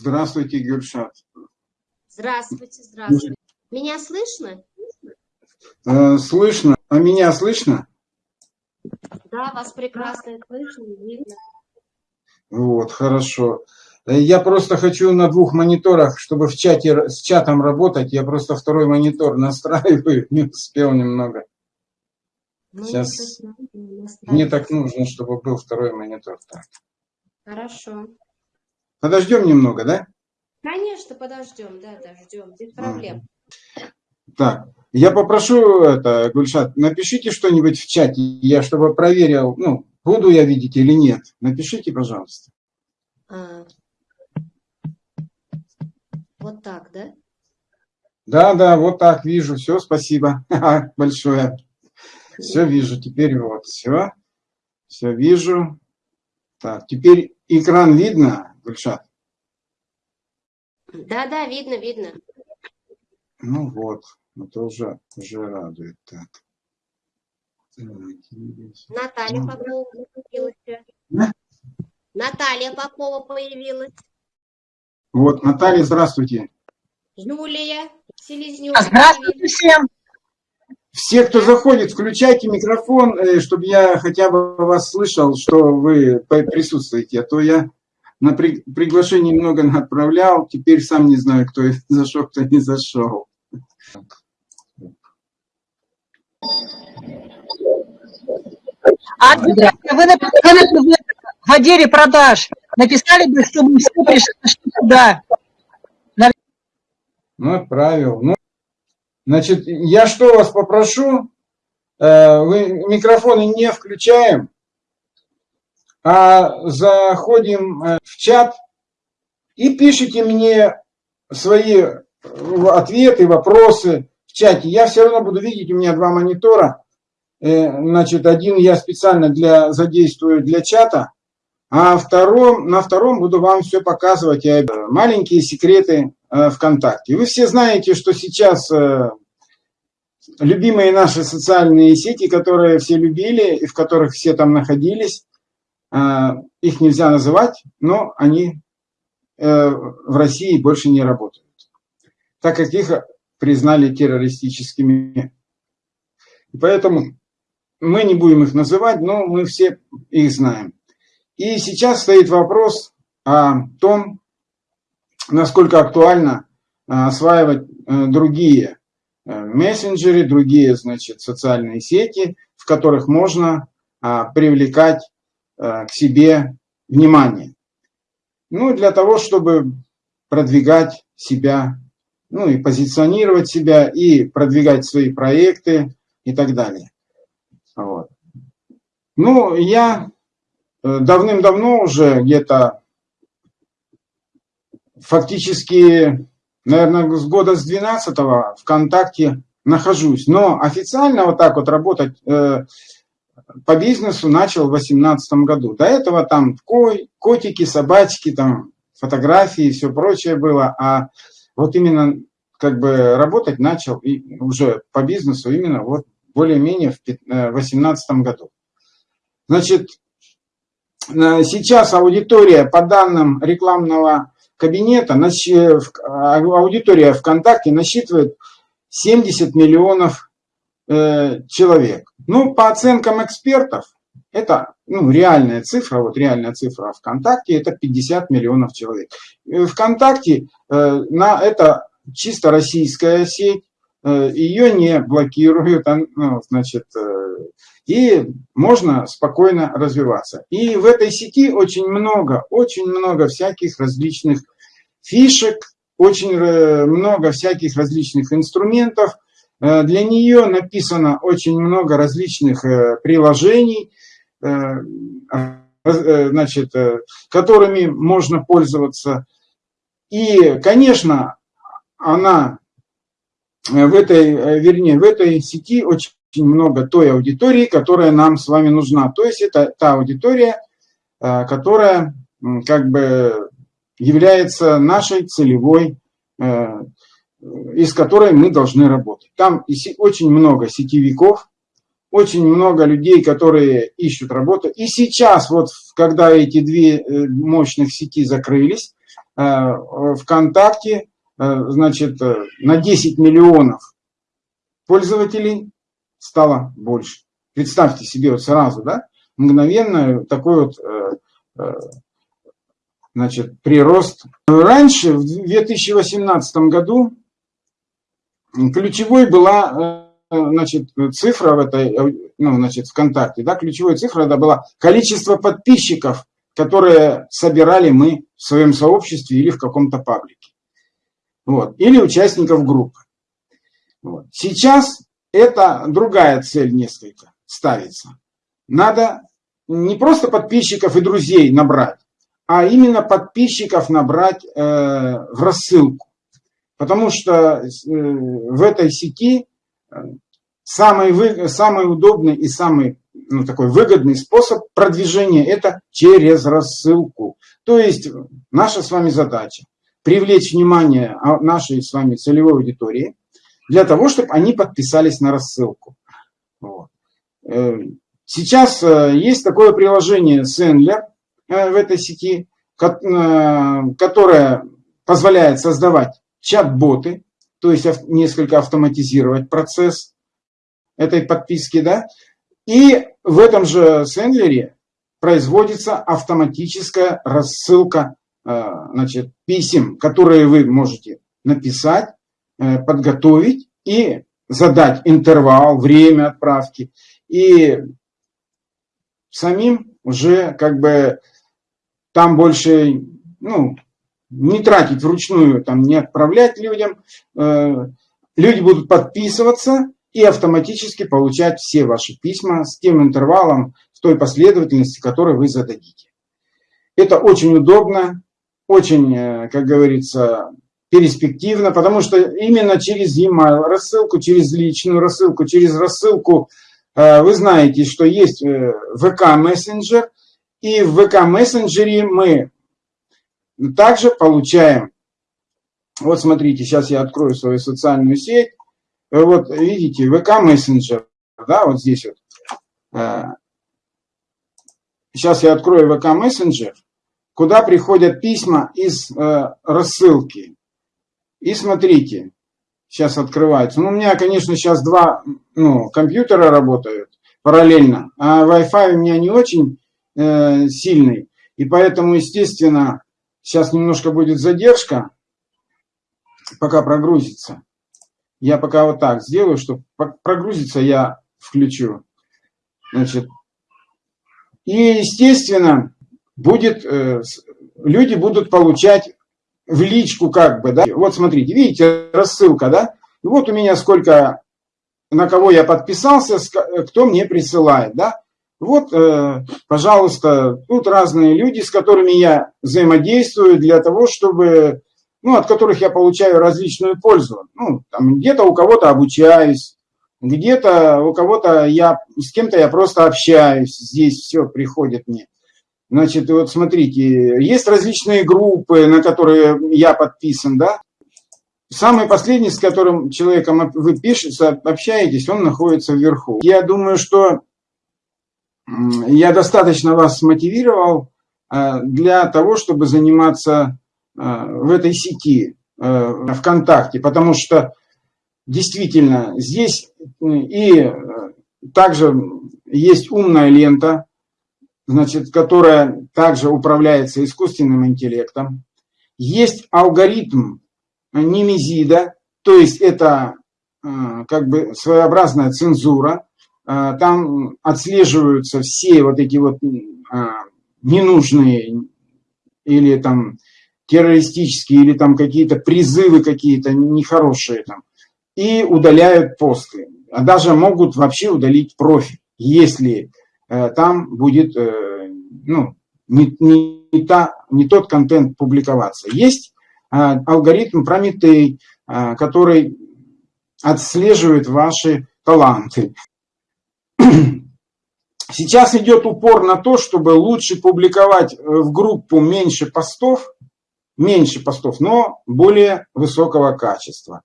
Здравствуйте, Гюльшат. Здравствуйте, здравствуйте. Меня слышно? Э, слышно. А меня слышно? Да, вас прекрасно слышно видно. Вот, хорошо. Э, Я просто хочу на двух мониторах, чтобы в чате с чатом работать. Я просто второй монитор настраиваю, не успел немного. Ну, Сейчас. Мне так нужно, чтобы был второй монитор. Так. Хорошо. Подождем немного, да? Конечно, подождем, да, да, ждем. Без проблем. Так, я попрошу это, Гульшат, напишите что-нибудь в чате, я чтобы проверил, ну, буду я видеть или нет. Напишите, пожалуйста. А. Вот так, да? Да, да, вот так вижу. Все, спасибо большое. Все вижу. Теперь вот все. Все вижу. Так, теперь экран видно, Гульшат? Да, да, видно, видно. Ну вот, это уже, уже радует. Так. Наталья Ну. Попова появилась. Да? Наталья Попова появилась. Вот, Наталья, здравствуйте. Юлия Селезнева Здравствуйте появилась. всем. Все, кто заходит, включайте микрофон, э, чтобы я хотя бы вас слышал, что вы присутствуете. А то я на при- приглашение много отправлял, теперь сам не знаю, кто зашел, кто не зашел. А вы, вы написали бы в отделе продаж, написали бы, чтобы все пришли туда. Ну, отправил. Ну, значит, я что вас попрошу, э, вы микрофоны не включаем, а заходим э, в чат и пишите мне свои э, ответы, вопросы в чате. Я все равно буду видеть, у меня два монитора. Э, Значит, один я специально для, задействую для чата, а втором, на втором буду вам все показывать. Маленькие секреты ВКонтакте. Вы все знаете, что сейчас любимые наши социальные сети, которые все любили и в которых все там находились, их нельзя называть, но они э, в России больше не работают, так как их признали террористическими. И поэтому мы не будем их называть, но мы все их знаем. И сейчас стоит вопрос о том, насколько актуально а, осваивать э, другие э, мессенджеры, другие, значит, социальные сети, в которых можно а, привлекать э, к себе внимание. Ну, для того, чтобы продвигать себя, ну и позиционировать себя, и продвигать свои проекты и так далее. Вот. Ну, я э, давным-давно уже где-то фактически, наверное, с года с 12 ВКонтакте нахожусь. Но официально вот так вот работать э, по бизнесу начал в 2018 году. До этого там ко- котики, собачки, там фотографии и все прочее было. А вот именно как бы работать начал и уже по бизнесу именно вот более-менее в 2018 году. Значит, э, сейчас аудитория по данным рекламного кабинета, а- аудитория ВКонтакте насчитывает 70 миллионов э, человек. Ну, по оценкам экспертов, это ну, реальная цифра, вот реальная цифра ВКонтакте, это 50 миллионов человек. ВКонтакте, э, на, это чисто российская сеть, э, ее не блокируют, а, ну, значит, э, и можно спокойно развиваться. И в этой сети очень много, очень много всяких различных фишек, очень э, много всяких различных инструментов. Э, Для нее написано очень много различных э, приложений, э, значит, которыми можно пользоваться. И, конечно, она в этой, вернее, в этой сети очень много той аудитории, которая нам с вами нужна. То есть это та аудитория, которая как бы является нашей целевой, из которой мы должны работать. Там очень много сетевиков, очень много людей, которые ищут работу. И сейчас, вот когда эти две э, мощных сети закрылись, э, ВКонтакте, э, значит, э, на 10 миллионов пользователей стало больше. Представьте себе вот сразу, да, мгновенно такой вот значит, прирост. Раньше, в 2018 году, ключевой была значит, цифра в этой, ну, значит, ВКонтакте, да, ключевая цифра это была количество подписчиков, которые собирали мы в своем сообществе или в каком-то паблике. Вот, или участников группы. Вот. Сейчас это другая цель несколько ставится. Надо не просто подписчиков и друзей набрать, а именно подписчиков набрать э, в рассылку. Потому что э, в этой сети самый, вы, самый удобный и самый ну, такой выгодный способ продвижения – это через рассылку. То есть наша с вами задача – привлечь внимание нашей с вами целевой аудитории для того, чтобы они подписались на рассылку. Вот. Э, сейчас э, есть такое приложение Sendler э, в этой сети, которое позволяет создавать чат-боты, то есть несколько автоматизировать процесс этой подписки, да, и в этом же сендлере производится автоматическая рассылка э, значит, писем, которые вы можете написать, э, подготовить и задать интервал, время отправки. И самим уже как бы там больше, ну, не тратить вручную, там, не отправлять людям. Э, люди будут подписываться и автоматически получать все ваши письма с тем интервалом, в той последовательности, которую вы зададите. Это очень удобно, очень, э, как говорится, перспективно, потому что именно через e-mail рассылку, через личную рассылку, через рассылку э, вы знаете, что есть ВК мессенджер, и в ВК мессенджере мы также получаем, вот смотрите, сейчас я открою свою социальную сеть, вот видите, ВК мессенджер, да, вот здесь вот. Сейчас я открою ВК мессенджер, куда приходят письма из э, рассылки. И смотрите, сейчас открывается. Ну, у меня, конечно, сейчас два ну, компьютера работают параллельно, а Wi-Fi у меня не очень э, сильный. И поэтому, естественно, Сейчас немножко будет задержка, пока прогрузится. Я пока вот так сделаю, чтобы прогрузиться, я включу. Значит, и, естественно, будет, э, люди будут получать в личку как бы, да. Вот смотрите, видите, рассылка, да. Вот у меня сколько, на кого я подписался, кто мне присылает, да. Вот, э, пожалуйста, тут разные люди, с которыми я взаимодействую для того, чтобы, ну, от которых я получаю различную пользу. Ну, там где-то у кого-то обучаюсь, где-то у кого-то я, с кем-то я просто общаюсь, здесь все приходит мне. Значит, вот смотрите, есть различные группы, на которые я подписан, да. Самый последний, с которым человеком вы пишете, общаетесь, он находится вверху. Я думаю, что я достаточно вас мотивировал э, для того, чтобы заниматься э, в этой сети э, ВКонтакте, потому что действительно здесь и также есть умная лента, значит, которая также управляется искусственным интеллектом. Есть алгоритм Немезида, то есть это как бы своеобразная цензура, там отслеживаются все вот эти вот а, ненужные или там террористические, или там какие-то призывы какие-то нехорошие там, и удаляют посты. А даже могут вообще удалить профиль, если э, там будет э, ну, не, не, не, та, не тот контент публиковаться. Есть э, алгоритм Прометей, который отслеживает ваши таланты. Сейчас идет упор на то, чтобы лучше публиковать э, в группу меньше постов, меньше постов, но более высокого качества.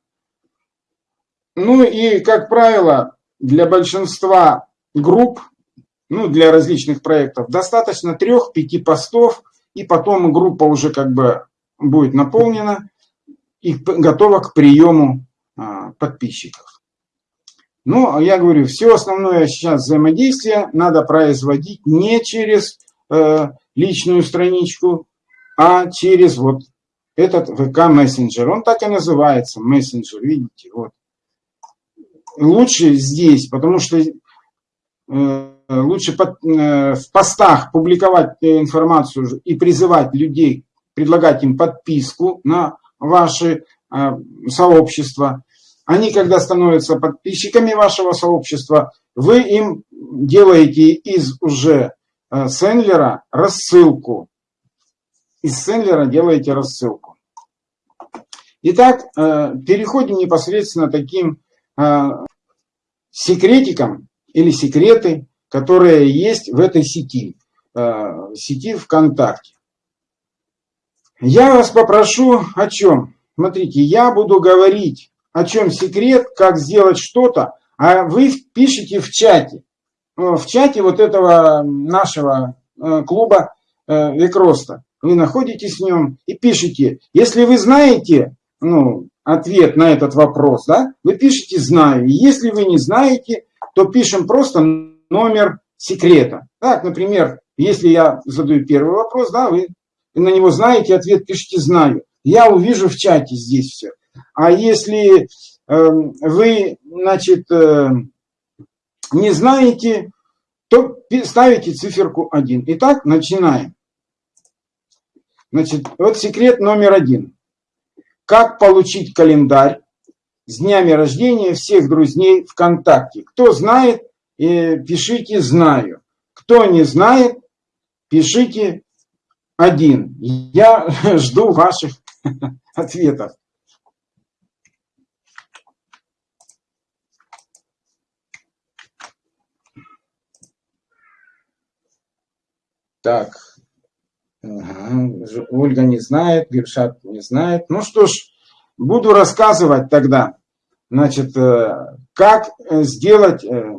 Ну и, как правило, для большинства групп, ну для различных проектов, достаточно трех-пяти постов, и потом группа уже как бы будет наполнена и готова к приему а, подписчиков. Но я говорю, все основное сейчас взаимодействие надо производить не через э, личную страничку, а через вот этот ВК мессенджер. Он так и называется, мессенджер, видите, вот. Лучше здесь, потому что э, лучше под, э, в постах публиковать информацию и призывать людей, предлагать им подписку на ваши э, сообщества. Они, когда становятся подписчиками вашего сообщества, вы им делаете из уже э, сендлера рассылку из сендлера делаете рассылку. Итак, э, переходим непосредственно таким э, секретикам или секреты, которые есть в этой сети, э, сети ВКонтакте. Я вас попрошу о чем? Смотрите, я буду говорить о чем секрет, как сделать что-то, а вы пишите в чате. В чате вот этого нашего клуба Викроста вы находитесь в нем и пишете. Если вы знаете ну, ответ на этот вопрос, да, вы пишете «знаю». Если вы не знаете, то пишем просто номер секрета. Так, например, если я задаю первый вопрос, да, вы на него знаете ответ, пишите «знаю». Я увижу в чате здесь все. А если э, вы, значит, э, не знаете, то ставите циферку 1. Итак, начинаем. Значит, вот секрет номер один. Как получить календарь с днями рождения всех друзей ВКонтакте? Кто знает, э, пишите «знаю». Кто не знает, пишите один. Я жду ваших ответов. Так, Ага. Ольга не знает, Гершат не знает. Ну что ж, буду рассказывать тогда, значит, э, как сделать, э,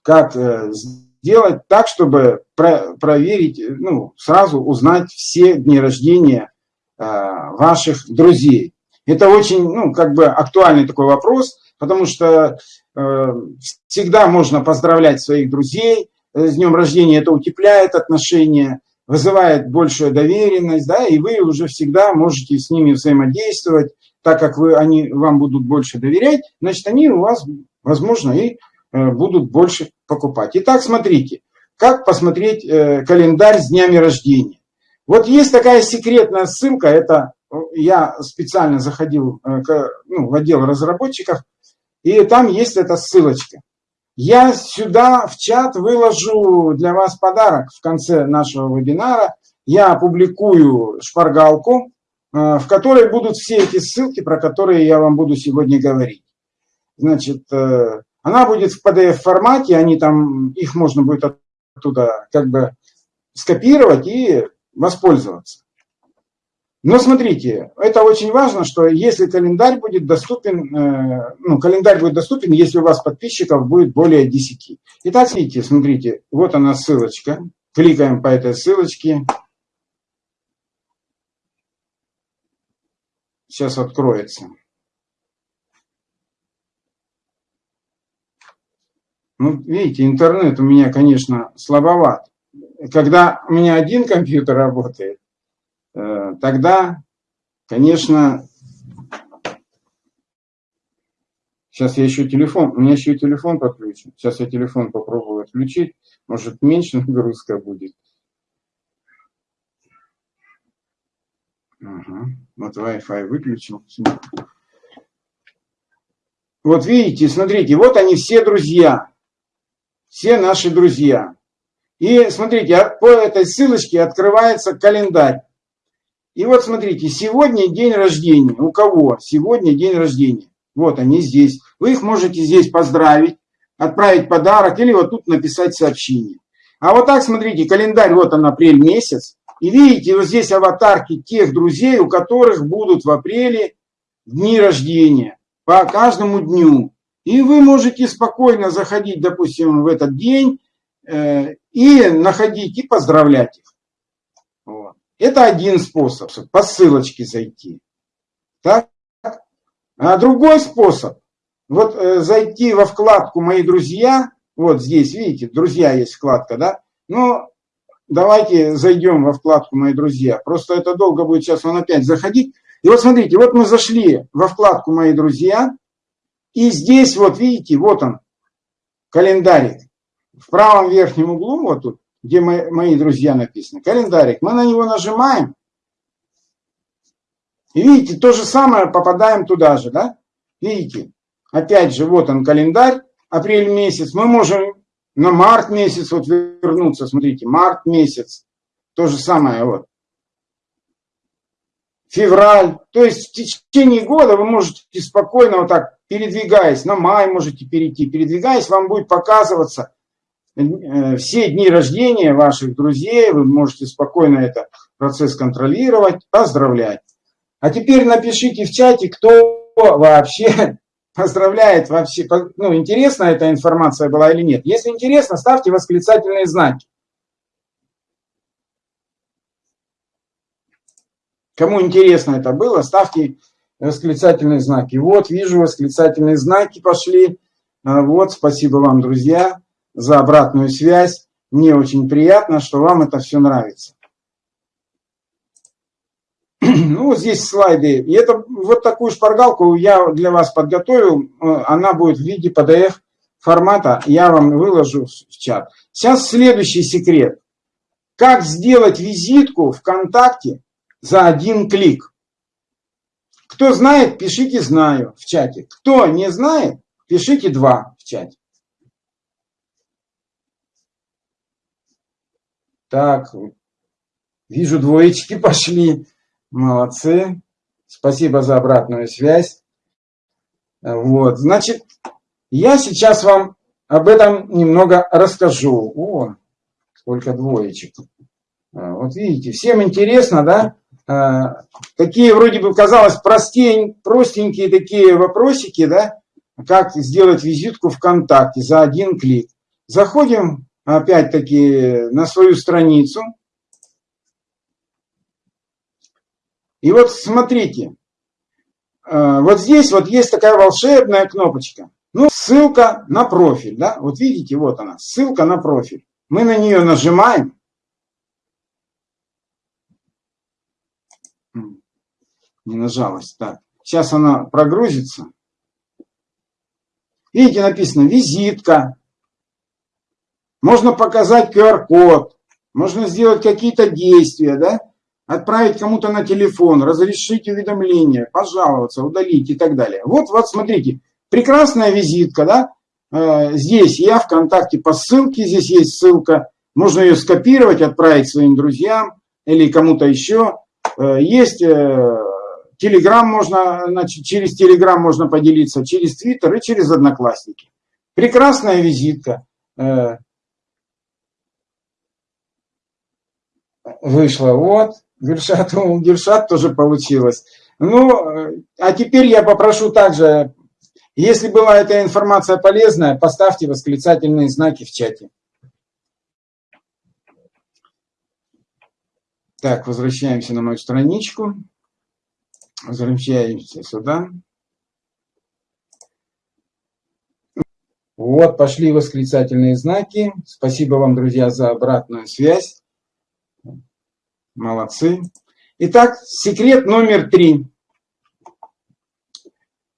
как э, сделать так, чтобы проверить, ну, сразу узнать все дни рождения ваших друзей. Это очень, ну, как бы актуальный такой вопрос, потому что всегда можно поздравлять своих друзей с днем рождения, это утепляет отношения, вызывает большую доверенность, да, и вы уже всегда можете с ними взаимодействовать, так как вы, они вам будут больше доверять, значит, они у вас, возможно, и э, будут больше покупать. Итак, смотрите, как посмотреть э, календарь с днями рождения. Вот есть такая секретная ссылка, это э, я специально заходил ну, в отдел разработчиков, и там есть эта ссылочка. Я сюда в чат выложу для вас подарок в конце нашего вебинара. Я опубликую шпаргалку, э, в которой будут все эти ссылки, про которые я вам буду сегодня говорить. Значит, э, она будет в PDF-формате, они там, их можно будет оттуда как бы скопировать и воспользоваться. Но смотрите, это очень важно, что если календарь будет доступен, э, ну, календарь будет доступен, если у вас подписчиков будет более 10. Итак, смотрите, смотрите, вот она ссылочка. Кликаем по этой ссылочке. Сейчас откроется. Ну, видите, интернет у меня, конечно, слабоват. Когда у меня один компьютер работает, тогда, конечно, сейчас я еще телефон, у меня еще и телефон подключен. Сейчас я телефон попробую отключить, может меньше нагрузка будет. Ага. Вот Wi-Fi выключил. Вот видите, смотрите, вот они все друзья. Все наши друзья. И смотрите, а по этой ссылочке открывается календарь. И вот смотрите, сегодня день рождения. У кого сегодня день рождения? Вот они здесь. Вы их можете здесь поздравить, отправить подарок или вот тут написать сообщение. А вот так, смотрите, календарь, вот он, апрель месяц. И видите, вот здесь аватарки тех друзей, у которых будут в апреле дни рождения. По каждому дню. И вы можете спокойно заходить, допустим, в этот день э, и находить, и поздравлять их. Это один способ, по ссылочке зайти. Так? А другой способ, вот э, зайти во вкладку «Мои друзья», вот здесь, видите, «Друзья» есть вкладка, да? Ну, давайте зайдем во вкладку «Мои друзья». Просто это долго будет сейчас он опять заходить. И вот смотрите, вот мы зашли во вкладку «Мои друзья», и здесь вот видите, вот он, календарик. В правом верхнем углу, вот тут, где мои, мои друзья написаны, календарик. Мы на него нажимаем. И видите, то же самое попадаем туда же, да? Видите, опять же, вот он календарь, апрель месяц. Мы можем на март месяц вот вернуться, смотрите, март месяц. То же самое вот. Февраль. То есть в течение года вы можете спокойно вот так передвигаясь, на май можете перейти, передвигаясь, вам будет показываться все дни рождения ваших друзей, вы можете спокойно этот процесс контролировать, поздравлять. А теперь напишите в чате, кто вообще поздравляет вообще, ну, интересна эта информация была или нет. Если интересно, ставьте восклицательные знаки. Кому интересно это было, ставьте восклицательные знаки. Вот, вижу, восклицательные знаки пошли. А, вот, спасибо вам, друзья, за обратную связь. Мне очень приятно, что вам это все нравится. Ну, здесь слайды. И это вот такую шпаргалку я для вас подготовил. Она будет в виде PDF формата. Я вам выложу в чат. Сейчас следующий секрет. Как сделать визитку ВКонтакте за один клик. Кто знает, пишите «знаю» в чате. Кто не знает, пишите «два» в чате. Так, вижу, двоечки пошли. Молодцы. Спасибо за обратную связь. Вот, значит, я сейчас вам об этом немного расскажу. О, сколько двоечек. А, вот видите, всем интересно, да? А, такие вроде бы казалось простень, простенькие такие вопросики, да, как сделать визитку ВКонтакте за один клик. Заходим опять-таки на свою страницу. И вот смотрите, а, вот здесь вот есть такая волшебная кнопочка. Ну, ссылка на профиль, да, вот видите, вот она, ссылка на профиль. Мы на нее нажимаем, не нажалась. Так, сейчас она прогрузится. Видите, написано визитка. Можно показать QR-код. Можно сделать какие-то действия, да? Отправить кому-то на телефон, разрешить уведомление, пожаловаться, удалить и так далее. Вот, вот смотрите, прекрасная визитка, да? Э, здесь я ВКонтакте по ссылке, здесь есть ссылка. Можно ее скопировать, отправить своим друзьям или кому-то еще. Э, есть э, Телеграм можно, значит, через Телеграм можно поделиться, через Твиттер и через Одноклассники. Прекрасная визитка. Вышла, вот, Гершат, Гершат тоже получилось. Ну, а теперь я попрошу также, если была эта информация полезная, поставьте восклицательные знаки в чате. Так, возвращаемся на мою страничку. Возвращаемся сюда. Вот, пошли восклицательные знаки. Спасибо вам, друзья, за обратную связь. Молодцы. Итак, секрет номер три.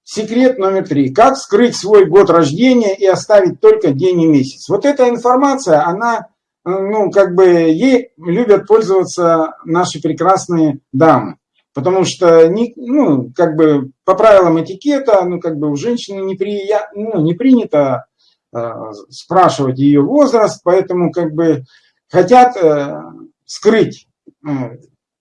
Секрет номер три. Как скрыть свой год рождения и оставить только день и месяц. Вот эта информация, она, ну, как бы, ей любят пользоваться наши прекрасные дамы. Потому что, ну, как бы по правилам этикета, ну, как бы у женщины не, при, ну, не принято э, спрашивать ее возраст, поэтому, как бы, хотят э, скрыть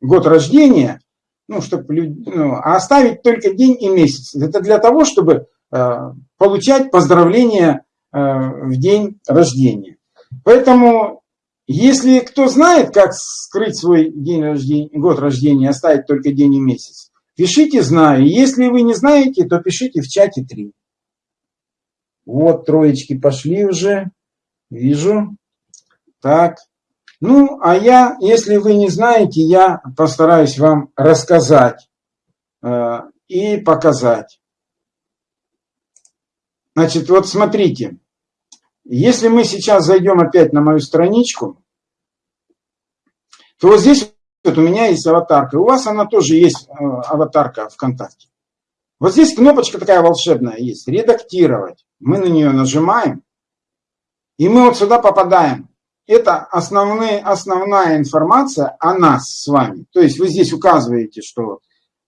год рождения, ну, чтобы, ну, а оставить только день и месяц. Это для того, чтобы э, получать поздравления э, в день рождения. Поэтому если кто знает, как скрыть свой день рождения, год рождения, оставить только день и месяц, пишите «знаю». Если вы не знаете, то пишите в чате 3. Вот троечки пошли уже. Вижу. Так. Ну, а я, если вы не знаете, я постараюсь вам рассказать э, и показать. Значит, вот смотрите, если мы сейчас зайдем опять на мою страничку, то вот здесь вот у меня есть аватарка. У вас она тоже есть, э, аватарка ВКонтакте. Вот здесь кнопочка такая волшебная есть, редактировать. Мы на нее нажимаем, и мы вот сюда попадаем. Это основные, основная информация о нас с вами. То есть вы здесь указываете, что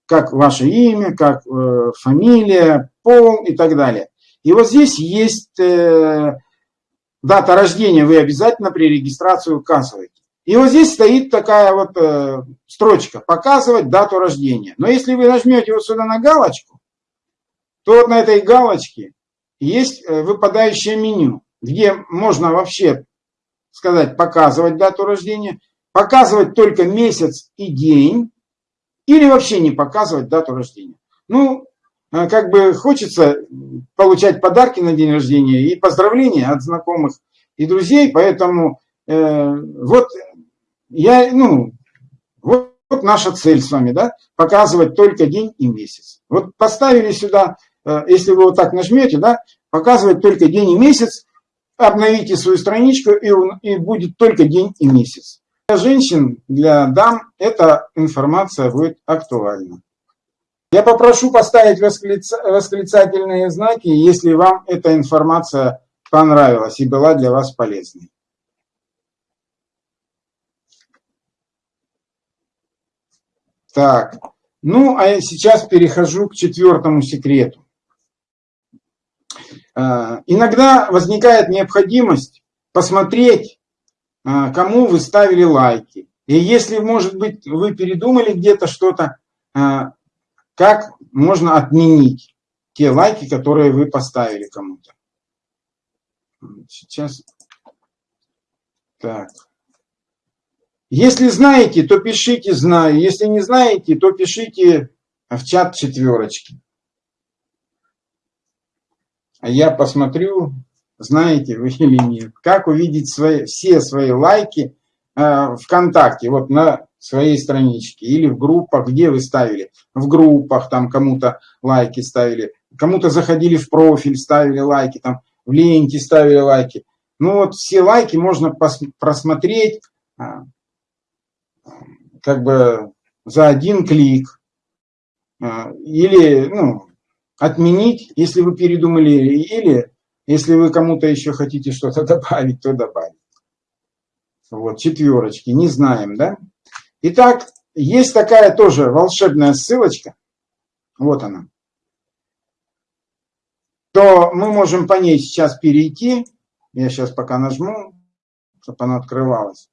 как ваше имя, как э, фамилия, пол и так далее. И вот здесь есть э, дата рождения, вы обязательно при регистрации указываете. И вот здесь стоит такая вот э, строчка «Показывать дату рождения». Но если вы нажмете вот сюда на галочку, то вот на этой галочке есть э, выпадающее меню, где можно вообще сказать «Показывать дату рождения», показывать только месяц и день, или вообще не показывать дату рождения. Ну, э, как бы хочется получать подарки на день рождения и поздравления от знакомых и друзей, поэтому э, вот я, ну, вот, вот наша цель с вами, да, показывать только день и месяц. Вот поставили сюда, э, если вы вот так нажмете, да, показывать только день и месяц, обновите свою страничку, и, и будет только день и месяц. Для женщин, для дам эта информация будет актуальна. Я попрошу поставить восклицательные знаки, если вам эта информация понравилась и была для вас полезной. Так, ну а я сейчас перехожу к четвертому секрету. А, иногда возникает необходимость посмотреть, а, кому вы ставили лайки. И если, может быть, вы передумали где-то что-то, а, как можно отменить те лайки, которые вы поставили кому-то. Сейчас. Так. Если знаете, то пишите «знаю». Если не знаете, то пишите в чат четверочки. Я посмотрю, знаете вы или нет. Как увидеть свои, все свои лайки э, ВКонтакте, вот на своей страничке. Или в группах, где вы ставили. В группах там кому-то лайки ставили. Кому-то заходили в профиль, ставили лайки. Там в ленте ставили лайки. Ну вот все лайки можно просмотреть а, как бы за один клик. А, или ну, отменить, если вы передумали, или если вы кому-то еще хотите что-то добавить, то добавить. Вот, четверочки, не знаем, да? Итак, есть такая тоже волшебная ссылочка, вот она, то мы можем по ней сейчас перейти, я сейчас пока нажму, чтобы она открывалась.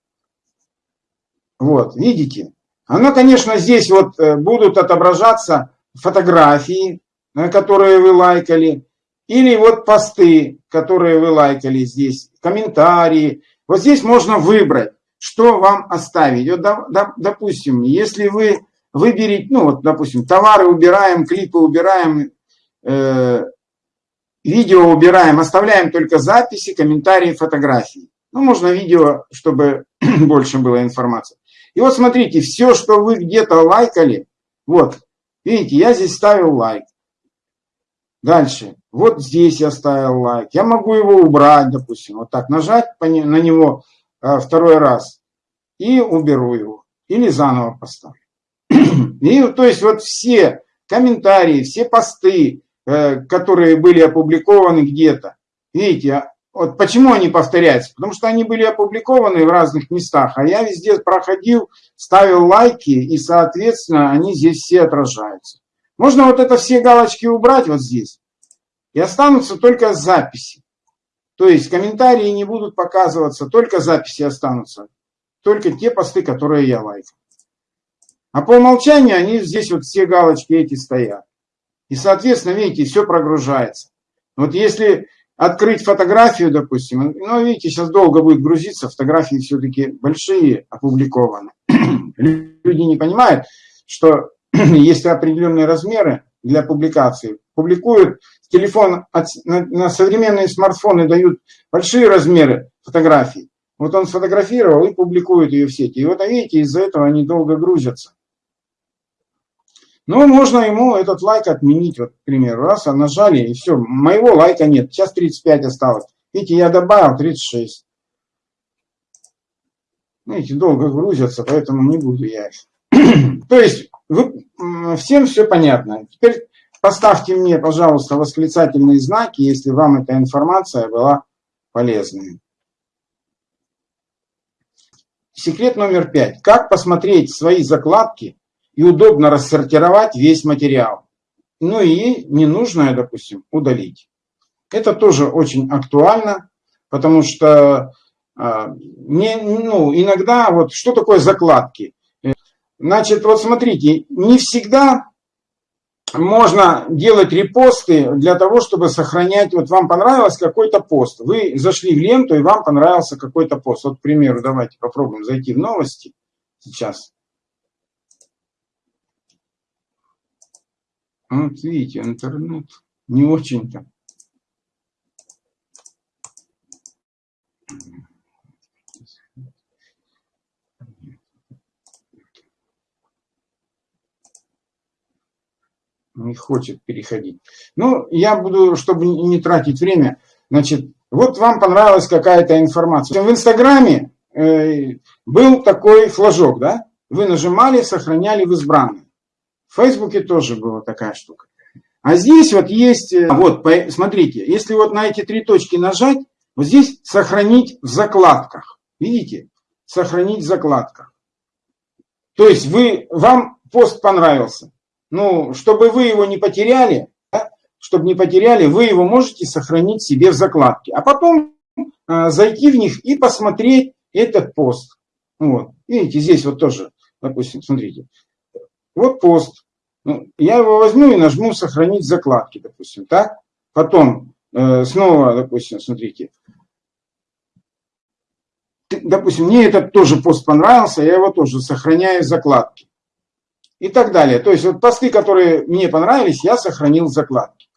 Вот, видите? Оно, конечно, здесь вот э, будут отображаться фотографии, которые вы лайкали, или вот посты, которые вы лайкали здесь, комментарии. Вот здесь можно выбрать, что вам оставить. Вот, допустим, если вы выберете, ну вот, допустим, товары убираем, клипы убираем, э, видео убираем, оставляем только записи, комментарии, фотографии. Ну, можно видео, чтобы больше было информации. И вот смотрите, все, что вы где-то лайкали, вот, видите, я здесь ставил лайк. Дальше, вот здесь я ставил лайк. Я могу его убрать, допустим, вот так нажать на него а, второй раз и уберу его. Или заново поставлю. И то есть вот все комментарии, все посты, э, которые были опубликованы где-то, видите, вот почему они повторяются? Потому что они были опубликованы в разных местах, а я везде проходил, ставил лайки, и, соответственно, они здесь все отражаются. Можно вот это все галочки убрать вот здесь, и останутся только записи. То есть комментарии не будут показываться, только записи останутся. Только те посты, которые я лайкал. А по умолчанию они здесь вот все галочки эти стоят. И, соответственно, видите, все прогружается. Вот если открыть фотографию, допустим, ну, видите, сейчас долго будет грузиться, фотографии все-таки большие опубликованы. Люди не понимают, что есть определенные размеры для публикации. Публикуют телефон, на современные смартфоны дают большие размеры фотографий, Вот он сфотографировал и публикует ее в сети. И вот видите, из-за этого они долго грузятся. Но можно ему этот лайк отменить, вот, к примеру, раз, а нажали, и все, моего лайка нет, сейчас 35 осталось. Видите, я добавил 36. Видите, долго грузятся, поэтому не буду я их. То есть, вы, всем все понятно. Теперь поставьте мне, пожалуйста, восклицательные знаки, если вам эта информация была полезной. Секрет номер пять. Как посмотреть свои закладки и удобно рассортировать весь материал. Ну и ненужное, допустим, удалить. Это тоже очень актуально, потому что а, не, ну, иногда, вот что такое закладки? Значит, вот смотрите, не всегда можно делать репосты для того, чтобы сохранять, вот вам понравился какой-то пост, вы зашли в ленту и вам понравился какой-то пост. Вот, к примеру, давайте попробуем зайти в новости сейчас. Вот видите, интернет не очень-то. Не хочет переходить. Ну, я буду, чтобы не тратить время, значит, вот вам понравилась какая-то информация. В Инстаграме э, был такой флажок, да? Вы нажимали, сохраняли в избранные. В Фейсбуке тоже была такая штука. А здесь вот есть, э, вот, смотрите, если вот на эти три точки нажать, вот здесь сохранить в закладках. Видите? Сохранить в закладках. То есть вы, вам пост понравился ну, чтобы вы его не потеряли, да, чтобы не потеряли, вы его можете сохранить себе в закладке. А потом э, зайти в них и посмотреть этот пост. Вот. Видите, здесь вот тоже, допустим, смотрите. Вот пост. Ну, я его возьму и нажму «Сохранить закладки», допустим, так? Потом э, снова, допустим, смотрите. Допустим, мне этот тоже пост понравился, я его тоже сохраняю в закладке и так далее. То есть вот посты, которые мне понравились, я сохранил в закладке.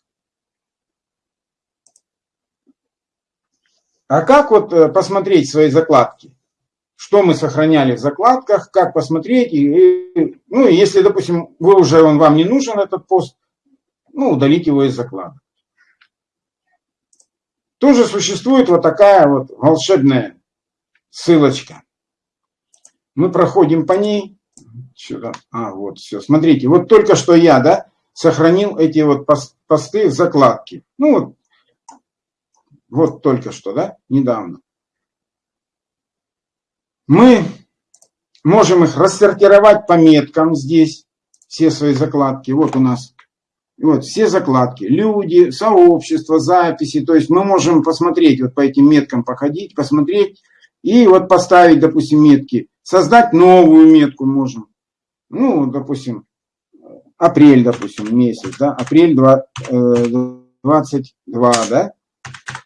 А как вот э, посмотреть свои закладки? Что мы сохраняли в закладках, как посмотреть? И, ну, если, допустим, вы уже, он вам не нужен, этот пост, ну, удалить его из закладок. Тоже существует вот такая вот волшебная ссылочка. Мы проходим по ней. Сюда. А, вот, все. Смотрите, вот только что я, да, сохранил эти вот посты в закладке. Ну, вот, вот только что, да, недавно. Мы можем их рассортировать по меткам здесь, все свои закладки. Вот у нас вот все закладки, люди, сообщество, записи. То есть мы можем посмотреть, вот по этим меткам походить, посмотреть и вот поставить, допустим, метки. Создать новую метку можем ну, допустим, апрель, допустим, месяц, да, апрель 22, э, да,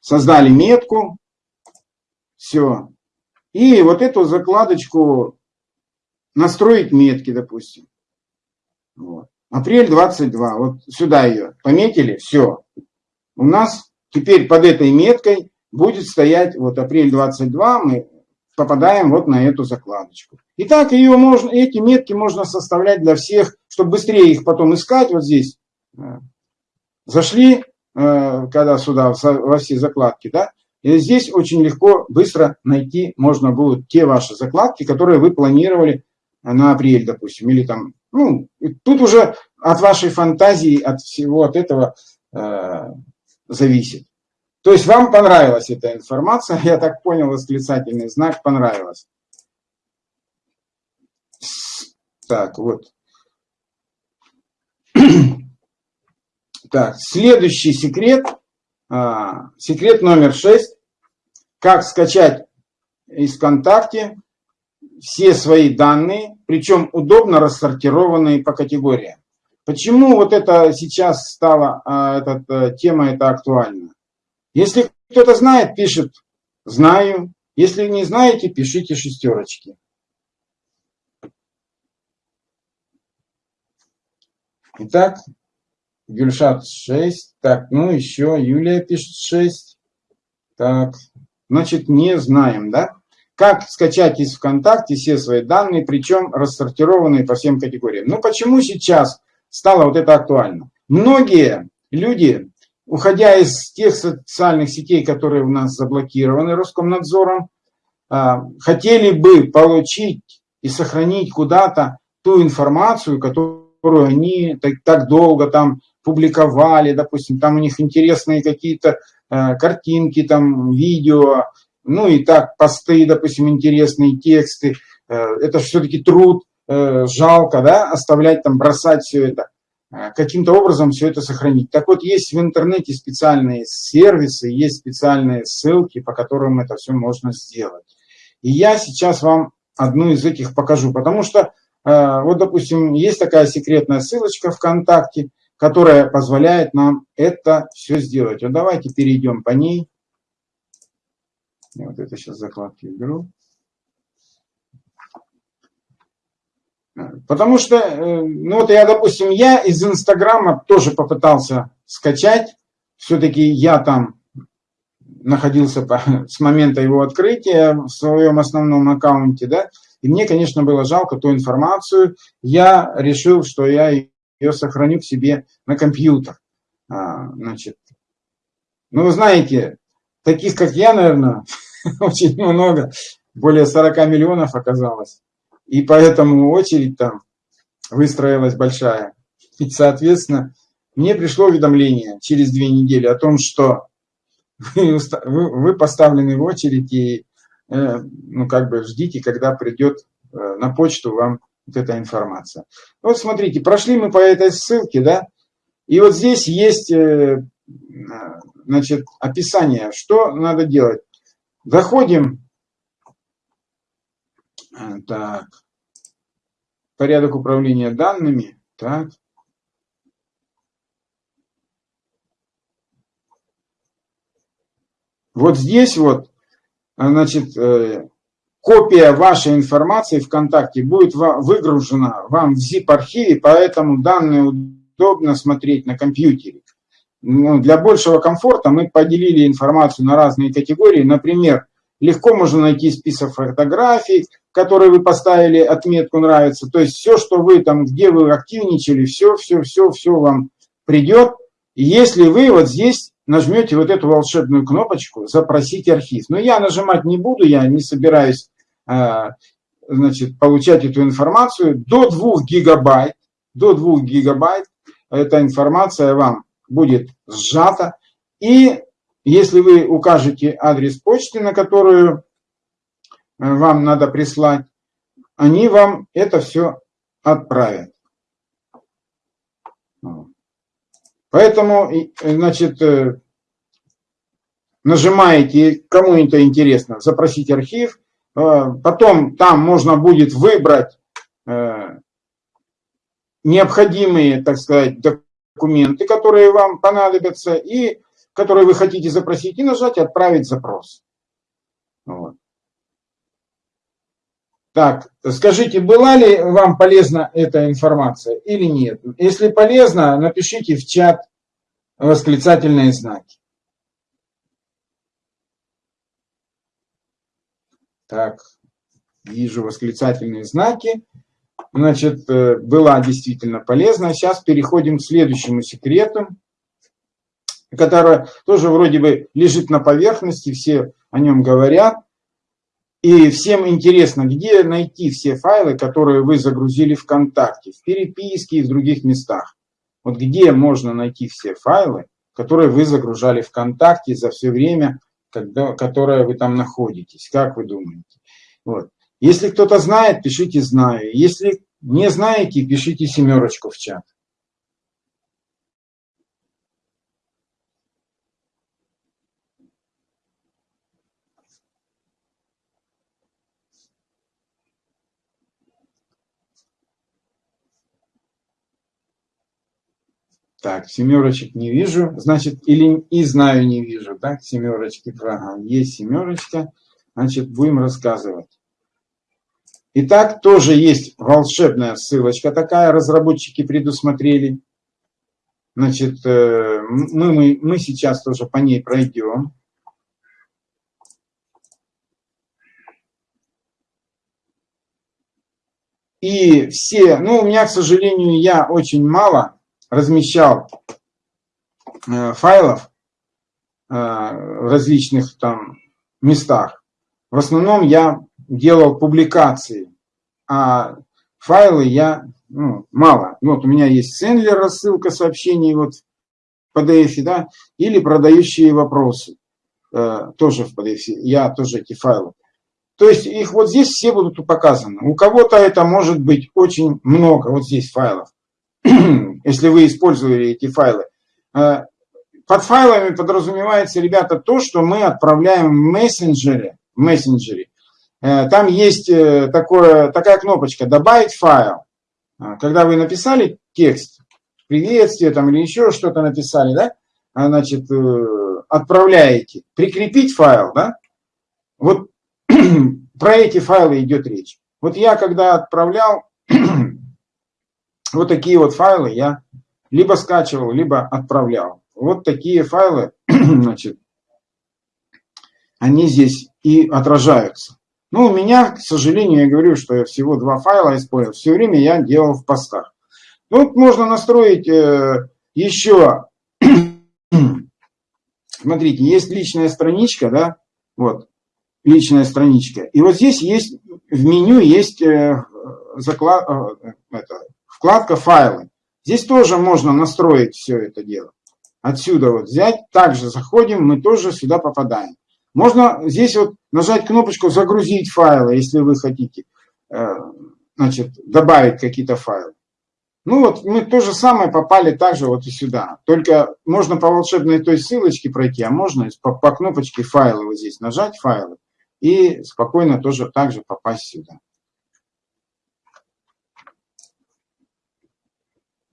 создали метку, все. И вот эту закладочку настроить метки, допустим. Вот. Апрель 22, вот сюда ее пометили, все. У нас теперь под этой меткой будет стоять вот апрель 22, мы попадаем вот на эту закладочку. Итак, ее можно, эти метки можно составлять для всех, чтобы быстрее их потом искать. Вот здесь э, зашли, э, когда сюда, во все закладки, да, и здесь очень легко, быстро найти можно будет те ваши закладки, которые вы планировали на апрель, допустим, или там, ну, тут уже от вашей фантазии, от всего от этого э, зависит. То есть вам понравилась эта информация, я так понял, восклицательный знак понравилось. Так, вот. Так, следующий секрет, а, секрет номер 6. Как скачать из ВКонтакте все свои данные, причем удобно рассортированные по категориям. Почему вот это сейчас стала, а, эта э, тема это актуальна? Если кто-то знает, пишет «знаю». Если не знаете, пишите шестерочки. Итак, Гюльшат 6. Так, ну еще Юлия пишет 6. Так, значит, не знаем, да? как скачать из ВКонтакте все свои данные, причем рассортированные по всем категориям. Ну почему сейчас стало вот это актуально? Многие люди, уходя из тех социальных сетей, которые у нас заблокированы Роскомнадзором, а, хотели бы получить и сохранить куда-то ту информацию, которую они так, так долго там публиковали, допустим, там у них интересные какие-то э, картинки, там видео, ну и так посты, допустим, интересные тексты. Э, это все-таки труд, э, жалко, да, оставлять там, бросать все это. Э, каким-то образом все это сохранить. Так вот, есть в интернете специальные сервисы, есть специальные ссылки, по которым это все можно сделать. И я сейчас вам одну из этих покажу, потому что, вот, допустим, есть такая секретная ссылочка ВКонтакте, которая позволяет нам это все сделать. Вот давайте перейдем по ней. Я вот это сейчас закладки уберу. Потому что, э, ну вот я, допустим, я из Инстаграма тоже попытался скачать. Все-таки я там находился по, с момента его открытия в своем основном аккаунте, да, и мне, конечно, было жалко ту информацию. Я решил, что я ее сохраню к себе на компьютер. А, значит, ну, вы знаете, таких, как я, наверное, очень много, более 40 миллионов оказалось. И поэтому очередь там выстроилась большая. И, соответственно, мне пришло уведомление через две недели о том, что вы, вы поставлены в очередь и э, ну, как бы ждите, когда придет э, на почту вам вот эта информация. Вот смотрите, прошли мы по этой ссылке, да, и вот здесь есть, э, значит, описание, что надо делать. Заходим, так, порядок управления данными, так. Вот здесь вот, значит, э, копия вашей информации ВКонтакте будет выгружена вам в zip-архиве, поэтому данные удобно смотреть на компьютере. Ну, для большего комфорта мы поделили информацию на разные категории. Например, легко можно найти список фотографий, которые вы поставили отметку «нравится». То есть все, что вы там, где вы активничали, все, все, все, все вам придет. Если вы вот здесь нажмете вот эту волшебную кнопочку «Запросить архив». Но я нажимать не буду, я не собираюсь Э, значит, получать эту информацию до 2 гигабайт. До 2 гигабайт эта информация вам будет сжата. И если вы укажете адрес почты, на которую э, вам надо прислать, они вам это все отправят. Поэтому, значит, э, нажимаете, кому это интересно, запросить архив, Э, потом там можно будет выбрать э, необходимые, так сказать, документы, которые вам понадобятся, и которые вы хотите запросить, и нажать «Отправить запрос». Вот. Так, скажите, была ли вам полезна эта информация или нет? Если полезно, напишите в чат восклицательные знаки. Так, вижу восклицательные знаки. Значит, э, была действительно полезна. Сейчас переходим к следующему секрету, который тоже вроде бы лежит на поверхности, все о нем говорят. И всем интересно, где найти все файлы, которые вы загрузили ВКонтакте, в переписке и в других местах. Вот где можно найти все файлы, которые вы загружали ВКонтакте за все время, когда, которое вы там находитесь. Как вы думаете? Вот. Если кто-то знает, пишите «знаю». Если не знаете, пишите семерочку в чат. Так, семерочек не вижу, значит, или и знаю не вижу, так, семерочки, ага, есть семерочка, значит, будем рассказывать. Итак, тоже есть волшебная ссылочка такая, разработчики предусмотрели. Значит, э, мы, мы, мы сейчас тоже по ней пройдем. И все, ну, у меня, к сожалению, я очень мало размещал э, файлов э, в различных там местах. В основном я делал публикации, а файлы я ну, мало. Вот у меня есть сендлер, рассылка сообщений вот в PDF, да, или продающие вопросы, э, тоже в PDF, я тоже эти файлы. То есть их вот здесь все будут показаны. У кого-то это может быть очень много, вот здесь файлов, если вы использовали эти файлы. Э, под файлами подразумевается, ребята, то, что мы отправляем в мессенджере. В мессенджере. Э, там есть э, такое, такая кнопочка «Добавить файл». Когда вы написали текст, приветствие там, или еще что-то написали, да, значит, отправляете. Прикрепить файл, да, вот про эти файлы идет речь. Вот я когда отправлял вот такие вот файлы, я либо скачивал, либо отправлял. Вот такие файлы, значит, они здесь и отражаются. Ну, у меня, к сожалению, я говорю, что я всего два файла использовал. Все время я делал в постах. Ну, можно настроить э, еще, смотрите, есть личная страничка, да, вот, личная страничка. И вот здесь есть, в меню есть э, заклад, э, это, вкладка «Файлы». Здесь тоже можно настроить все это дело. Отсюда вот взять, также заходим, мы тоже сюда попадаем. Можно здесь вот нажать кнопочку «Загрузить файлы», если вы хотите э, значит, добавить какие-то файлы. Ну вот, мы то же самое попали также вот и сюда. Только можно по волшебной той ссылочке пройти, а можно по, по кнопочке «Файлы» вот здесь нажать «Файлы» и спокойно тоже также попасть сюда.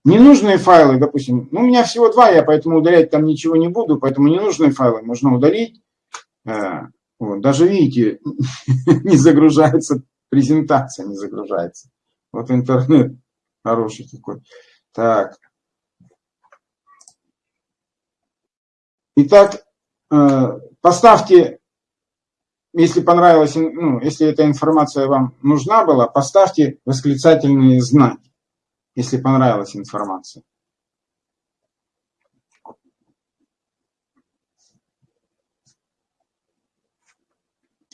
Ненужные файлы, допустим, ну, у меня всего два, я поэтому удалять там ничего не буду, поэтому ненужные файлы можно удалить. Э, вот, даже видите, не загружается, презентация не загружается. Вот интернет хороший такой. Так. Итак, э, поставьте если понравилась, ну, если эта информация вам нужна была, поставьте восклицательные знаки, если понравилась информация.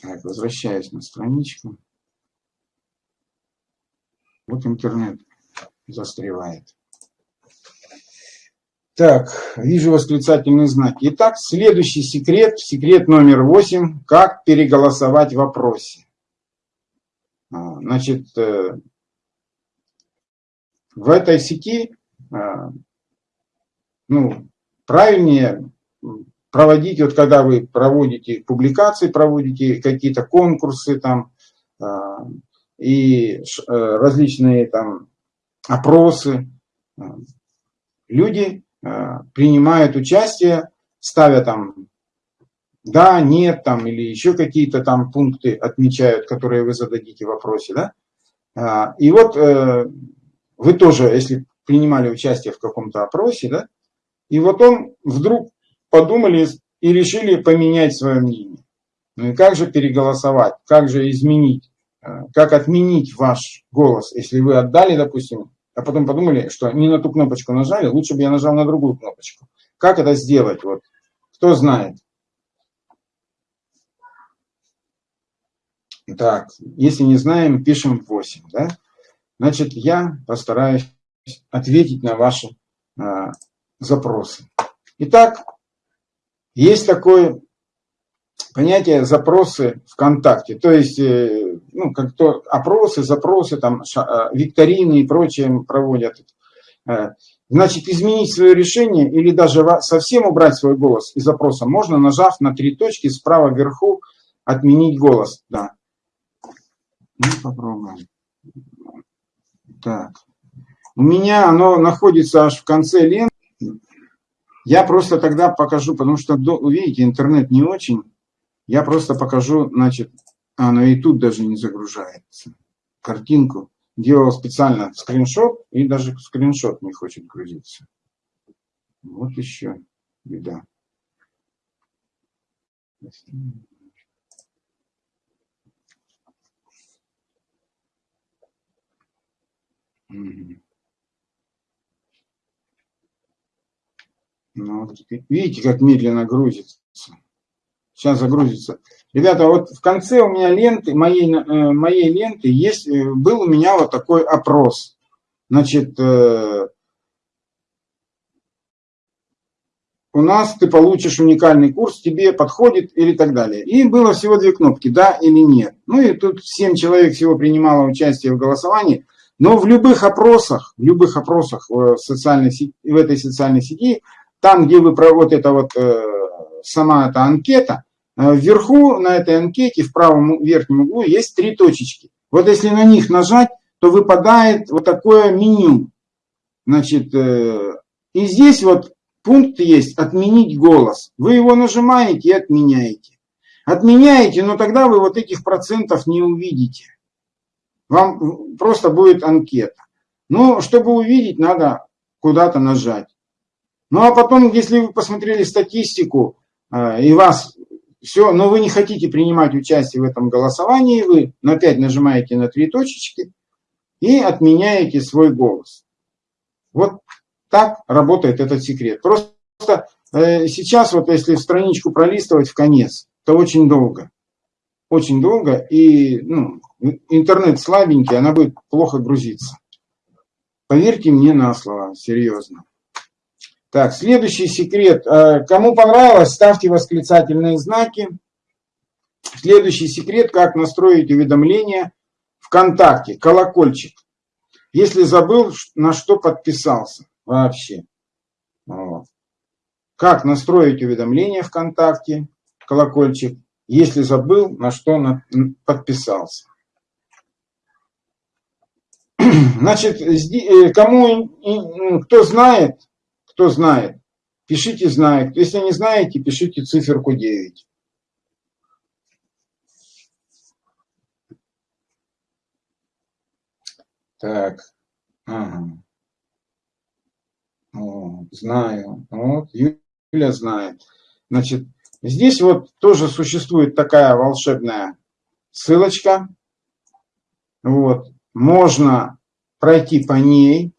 Так, возвращаюсь на страничку. Вот интернет застревает. Так, вижу восклицательные знаки. Итак, следующий секрет, секрет номер восемь, как переголосовать в вопросе. А, значит, э, в этой сети а, ну, правильнее проводить, вот когда вы проводите публикации, проводите какие-то конкурсы там а, и э, различные там опросы, люди Э, принимают участие, ставя там да, нет, там, или еще какие-то там пункты отмечают, которые вы зададите в вопросе, да. А, и вот э, вы тоже, если принимали участие в каком-то опросе, да, и вот он вдруг подумали и решили поменять свое мнение. Ну и как же переголосовать, как же изменить, э, как отменить ваш голос, если вы отдали, допустим, а потом подумали, что не на ту кнопочку нажали, лучше бы я нажал на другую кнопочку. Как это сделать? Вот, кто знает? Так, если не знаем, пишем 8, да? Значит, я постараюсь ответить на ваши а, запросы. Итак, есть такое понятие запросы ВКонтакте. То есть, э, ну, как то опросы, запросы, там, э, викторины и прочее проводят. Э, значит, изменить свое решение или даже совсем убрать свой голос из запроса можно, нажав на три точки справа вверху «Отменить голос». Да. Ну, попробуем. Так. У меня оно находится аж в конце ленты. Я просто тогда покажу, потому что, видите, интернет не очень. Я просто покажу, значит, ну и тут даже не загружается. Картинку делал специально скриншот, и даже скриншот не хочет грузиться. Вот еще беда. Ну, видите, как медленно грузится. Сейчас загрузится. Ребята, вот в конце у меня ленты, моей, э, моей ленты есть, э, был у меня вот такой опрос. Значит, э, у нас ты получишь уникальный курс, тебе подходит или так далее. И было всего две кнопки, да или нет. Ну и тут 7 человек всего принимало участие в голосовании. Но в любых опросах, в любых опросах в, социальной сети, в этой социальной сети, там, где вы вот это вот, сама эта анкета, Э, вверху на этой анкете в правом верхнем углу есть три точечки. Вот если на них нажать, то выпадает вот такое меню. Значит, э, и здесь вот пункт есть «Отменить голос». Вы его нажимаете и отменяете. Отменяете, но тогда вы вот этих процентов не увидите. Вам просто будет анкета. Но чтобы увидеть, надо куда-то нажать. Ну а потом, если вы посмотрели статистику, э, и вас все, но вы не хотите принимать участие в этом голосовании, вы опять нажимаете на три точечки и отменяете свой голос. Вот так работает этот секрет. Просто э, сейчас вот если страничку пролистывать в конец, то очень долго. Очень долго, и ну, интернет слабенький, она будет плохо грузиться. Поверьте мне на слово, серьезно. Так, следующий секрет. Э, кому понравилось, ставьте восклицательные знаки. Следующий секрет, как настроить уведомления ВКонтакте, колокольчик. Если забыл, на что подписался вообще. Вот. Как настроить уведомления ВКонтакте, колокольчик, если забыл, на что подписался. Значит, э, кому, кто знает, кто знает, пишите знает. Если не знаете, пишите циферку 9. Так. Ага. О, знаю. Вот, Юля знает. Значит, здесь вот тоже существует такая волшебная ссылочка. Вот. Можно пройти по ней.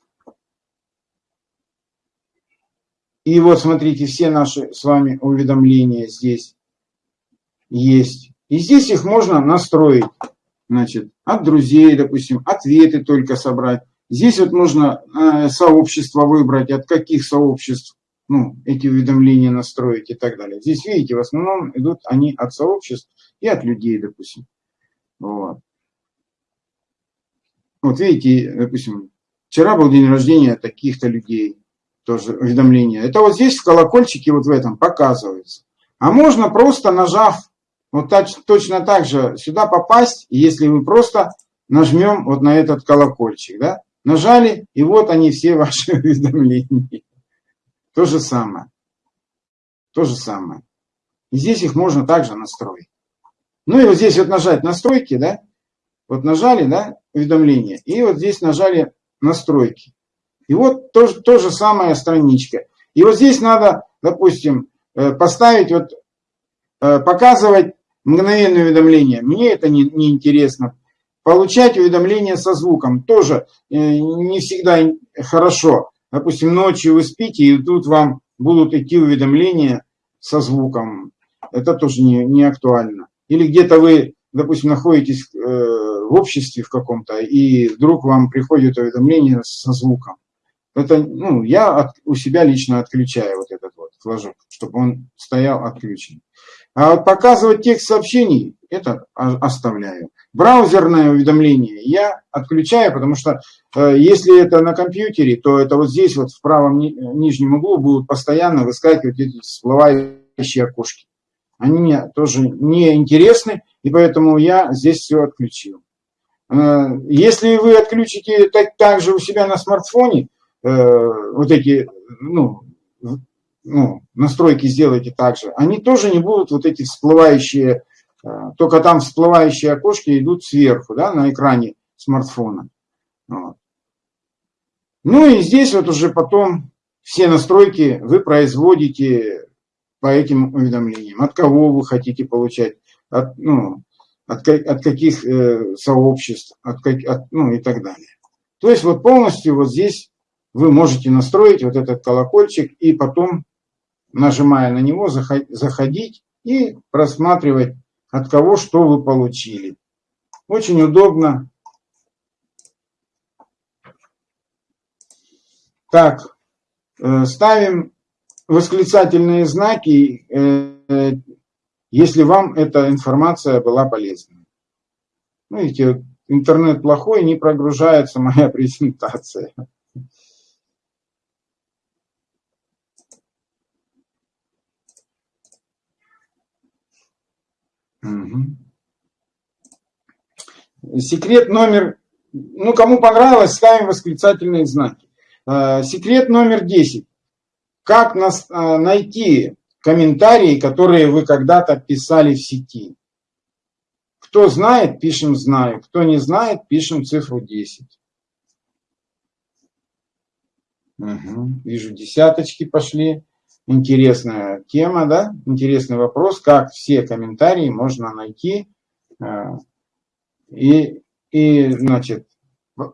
И вот смотрите, все наши с вами уведомления здесь есть. И здесь их можно настроить. Значит, от друзей, допустим, ответы только собрать. Здесь вот можно э, сообщество выбрать, от каких сообществ ну, эти уведомления настроить и так далее. Здесь, видите, в основном идут они от сообществ и от людей, допустим. Вот. Вот видите, допустим, вчера был день рождения таких-то людей тоже уведомления. Это вот здесь в колокольчике вот в этом показывается. А можно просто нажав вот так, точно так же сюда попасть, если вы просто нажмем вот на этот колокольчик, да? Нажали, и вот они все ваши уведомления. То же самое. То же самое. И здесь их можно также настроить. Ну и вот здесь вот нажать настройки, да? Вот нажали, да, уведомления. И вот здесь нажали настройки. И вот то, то же самая страничка. И вот здесь надо, допустим, э, поставить, вот, э, показывать мгновенное уведомление. Мне это не, не интересно. Получать уведомления со звуком тоже э, не всегда хорошо. Допустим, ночью вы спите, и тут вам будут идти уведомления со звуком. Это тоже не, не актуально. Или где-то вы, допустим, находитесь в обществе в каком-то, и вдруг вам приходит уведомление со звуком. Это, ну, я от, у себя лично отключаю вот этот вот флажок, чтобы он стоял отключен. А вот показывать текст сообщений, это оставляю. Браузерное уведомление я отключаю, потому что э, если это на компьютере, то это вот здесь вот в правом ни, нижнем углу будут постоянно выскакивать эти всплывающие окошки. Они мне тоже не интересны, и поэтому я здесь все отключил. Э, если вы отключите так, так же у себя на смартфоне, Э, вот эти, ну, ну, настройки сделайте также, они тоже не будут вот эти всплывающие, э, только там всплывающие окошки идут сверху, да, на экране смартфона. Вот. Ну и здесь вот уже потом все настройки вы производите по этим уведомлениям. От кого вы хотите получать, от, ну, от, от каких э, сообществ, от, от, ну и так далее. То есть вот полностью вот здесь вы можете настроить вот этот колокольчик и потом, нажимая на него, заходить и просматривать, от кого что вы получили. Очень удобно. Так, э, ставим восклицательные знаки, э, если вам эта информация была полезна. Ну, видите, интернет плохой, не прогружается моя презентация. Секрет номер, ну кому понравилось, ставим восклицательные знаки. Э, секрет номер 10. Как нас, э, найти комментарии, которые вы когда-то писали в сети? Кто знает, пишем «знаю». Кто не знает, пишем цифру 10. Угу. Вижу, десяточки пошли. Интересная тема, да? Интересный вопрос, как все комментарии можно найти. Э, и, и значит,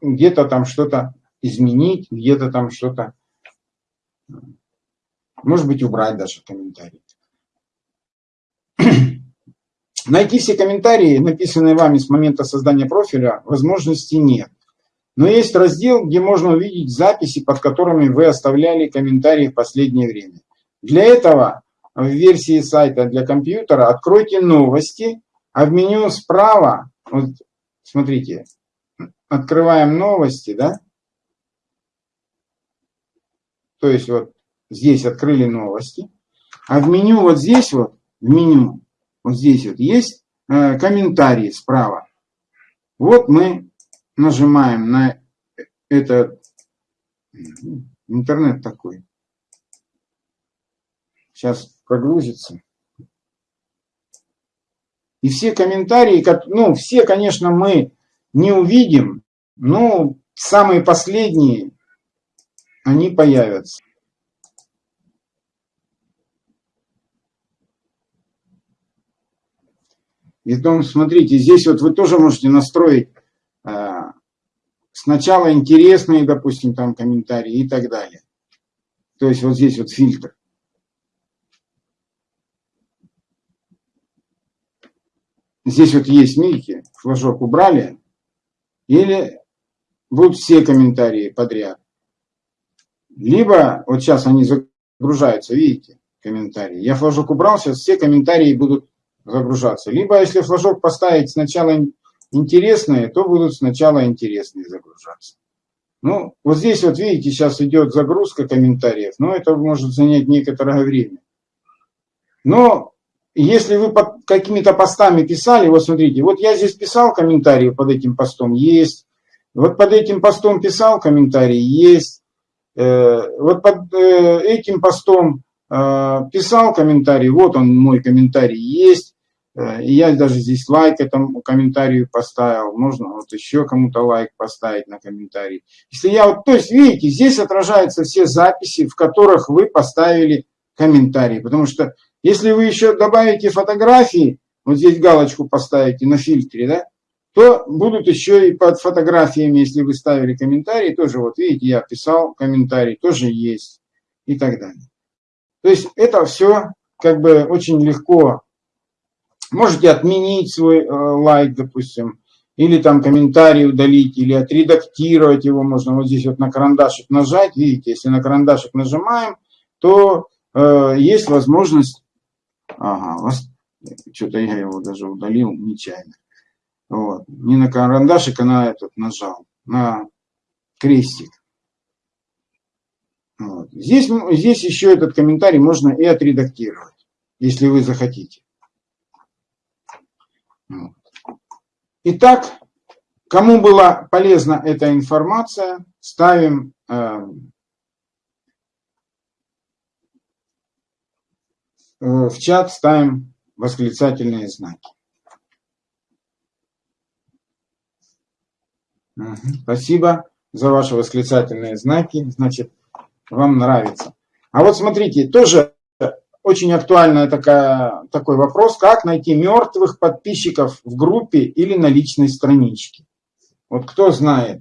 где-то там что-то изменить, где-то там что-то, может быть, убрать даже комментарии. Найти все комментарии, написанные вами с момента создания профиля, возможности нет. Но есть раздел, где можно увидеть записи, под которыми вы оставляли комментарии в последнее время. Для этого в версии сайта для компьютера откройте новости, а в меню справа, вот смотрите, открываем новости, да? То есть вот здесь открыли новости, а в меню вот здесь вот, в меню, вот здесь вот есть э, комментарии справа. Вот мы нажимаем на этот интернет такой. Сейчас прогрузится. И все комментарии, ну, все, конечно, мы не увидим, но самые последние, они появятся. И потом, смотрите, здесь вот вы тоже можете настроить э, сначала интересные, допустим, там комментарии и так далее. То есть вот здесь вот фильтр. Здесь вот есть, видите, флажок убрали. Или будут все комментарии подряд. Либо, вот сейчас они загружаются, видите, комментарии. Я флажок убрал, сейчас все комментарии будут загружаться. Либо если флажок поставить сначала интересные, то будут сначала интересные загружаться. Ну, вот здесь вот видите, сейчас идет загрузка комментариев, но это может занять некоторое время. Но если вы под какими-то постами писали, вот смотрите, вот я здесь писал комментарии под этим постом, есть. Вот под этим постом писал комментарий, есть. Э, вот под э, этим постом э, писал комментарий, вот он мой комментарий есть. Э, я даже здесь лайк этому комментарию поставил. Можно вот еще кому-то лайк поставить на комментарий. Если я вот, то есть, видите, здесь отражаются все записи, в которых вы поставили комментарии. Потому что если вы еще добавите фотографии, вот здесь галочку поставите на фильтре, да, то будут еще и под фотографиями, если вы ставили комментарии, тоже вот видите, я писал комментарий, тоже есть и так далее. То есть это все как бы очень легко Можете отменить свой э, лайк, допустим, или там комментарий удалить, или отредактировать его можно вот здесь вот на карандашик нажать. Видите, если на карандашик нажимаем, то э, есть возможность... Ага, что-то я его даже удалил нечаянно. Вот. Не на карандашик, а на этот нажал, на крестик. Вот. Здесь, здесь еще этот комментарий можно и отредактировать, если вы захотите. Итак, кому была полезна эта информация, ставим э, в чат, ставим восклицательные знаки. Спасибо за ваши восклицательные знаки. Значит, вам нравится. А вот смотрите, тоже очень актуальный такой вопрос, как найти мертвых подписчиков в группе или на личной страничке. Вот кто знает,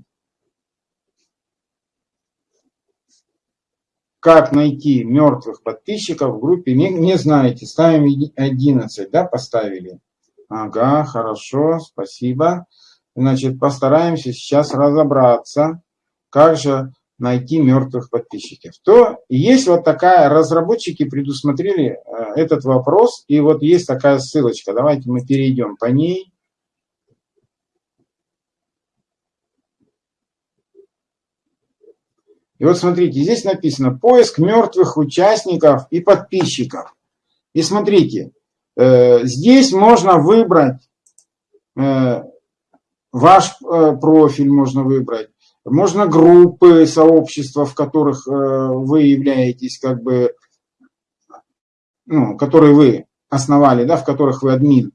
как найти мертвых подписчиков в группе, не, не знаете, ставим 11, да, поставили. Ага, хорошо, спасибо. Значит, постараемся сейчас разобраться, как же найти мертвых подписчиков. То есть вот такая, разработчики предусмотрели э, этот вопрос, и вот есть такая ссылочка. Давайте мы перейдем по ней. И вот смотрите, здесь написано поиск мертвых участников и подписчиков. И смотрите, э, здесь можно выбрать э, ваш профиль, можно выбрать можно группы, сообщества, в которых э, вы являетесь, как бы, ну, которые вы основали, да, в которых вы админ.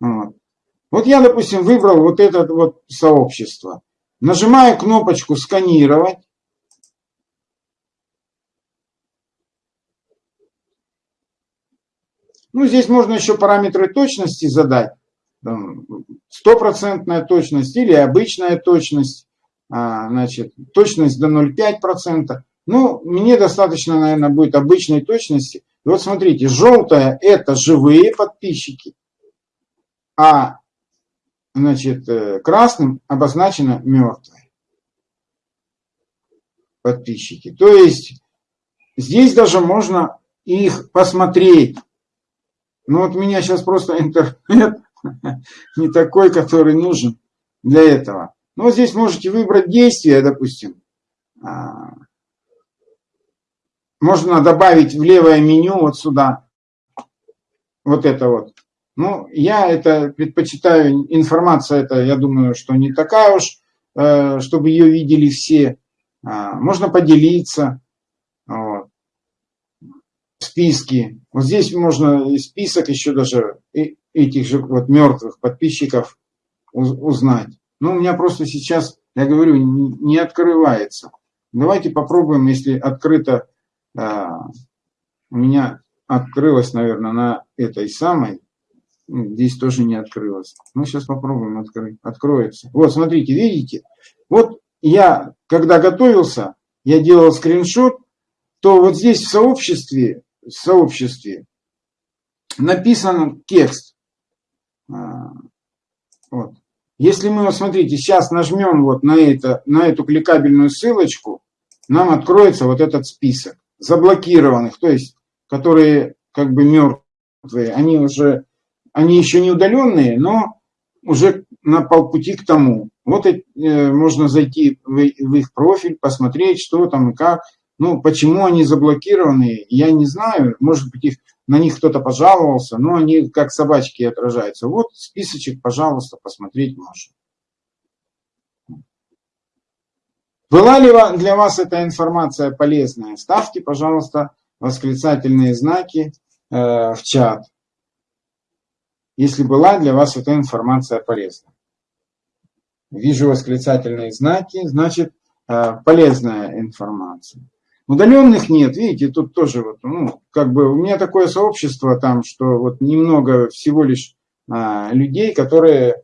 Вот. вот я, допустим, выбрал вот это вот сообщество. Нажимаю кнопочку «Сканировать». Ну, здесь можно еще параметры точности задать. Стопроцентная точность или обычная точность. А, значит, точность до 0,5%. Ну, мне достаточно, наверное, будет обычной точности. И вот смотрите, желтое – это живые подписчики, а значит, э, красным обозначено мертвые подписчики. То есть здесь даже можно их посмотреть. Ну вот у меня сейчас просто интернет не такой, который нужен для этого. Вот здесь можете выбрать действие, допустим. А, можно добавить в левое меню вот сюда. Вот это вот. Ну, я это предпочитаю, информация это, я думаю, что не такая уж, э, чтобы ее видели все. А, можно поделиться. Вот. Списки. Вот здесь можно список еще даже этих же вот мертвых подписчиков узнать. Ну, у меня просто сейчас, я говорю, не открывается. Давайте попробуем, если открыто, а, у меня открылось, наверное, на этой самой, здесь тоже не открылось. Ну, сейчас попробуем открыть, откроется. Вот, смотрите, видите? Вот я, когда готовился, я делал скриншот, то вот здесь в сообществе, в сообществе написан текст. А, вот. Если мы, вот смотрите, сейчас нажмем вот на, это, на эту кликабельную ссылочку, нам откроется вот этот список заблокированных, то есть, которые как бы мертвые, они уже, они еще не удаленные, но уже на полпути к тому. Вот э, можно зайти в, в их профиль, посмотреть, что там и как. Ну, почему они заблокированы, я не знаю. Может быть, их на них кто-то пожаловался, но они как собачки отражаются. Вот списочек, пожалуйста, посмотреть можно. Была ли для вас эта информация полезная? Ставьте, пожалуйста, восклицательные знаки э, в чат, если была для вас эта информация полезна. Вижу восклицательные знаки, значит, э, полезная информация. Удаленных нет, видите, тут тоже вот, ну, как бы у меня такое сообщество там, что вот немного всего лишь а, людей, которые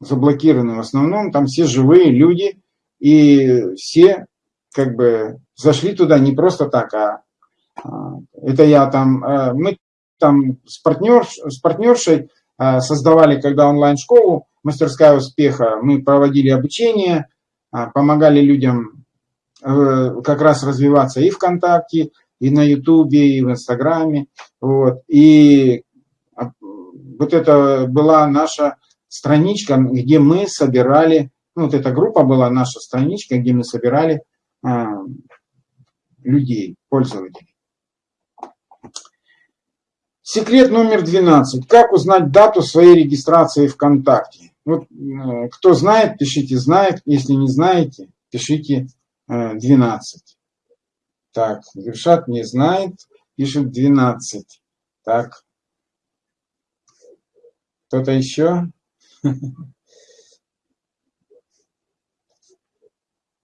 заблокированы в основном, там все живые люди, и все как бы зашли туда не просто так, а, а это я там, а, мы там с, партнер, с партнершей а, создавали, когда онлайн-школу «Мастерская успеха», мы проводили обучение, а, помогали людям как раз развиваться и ВКонтакте, и на Ютубе, и в Инстаграме. Вот. И а, вот это была наша страничка, где мы собирали, ну, вот эта группа была наша страничка, где мы собирали а, людей, пользователей. Секрет номер 12. Как узнать дату своей регистрации ВКонтакте? Вот, э, кто знает, пишите знает. Если не знаете, пишите 12. Так, Гершат не знает, пишет 12. Так. Кто-то еще?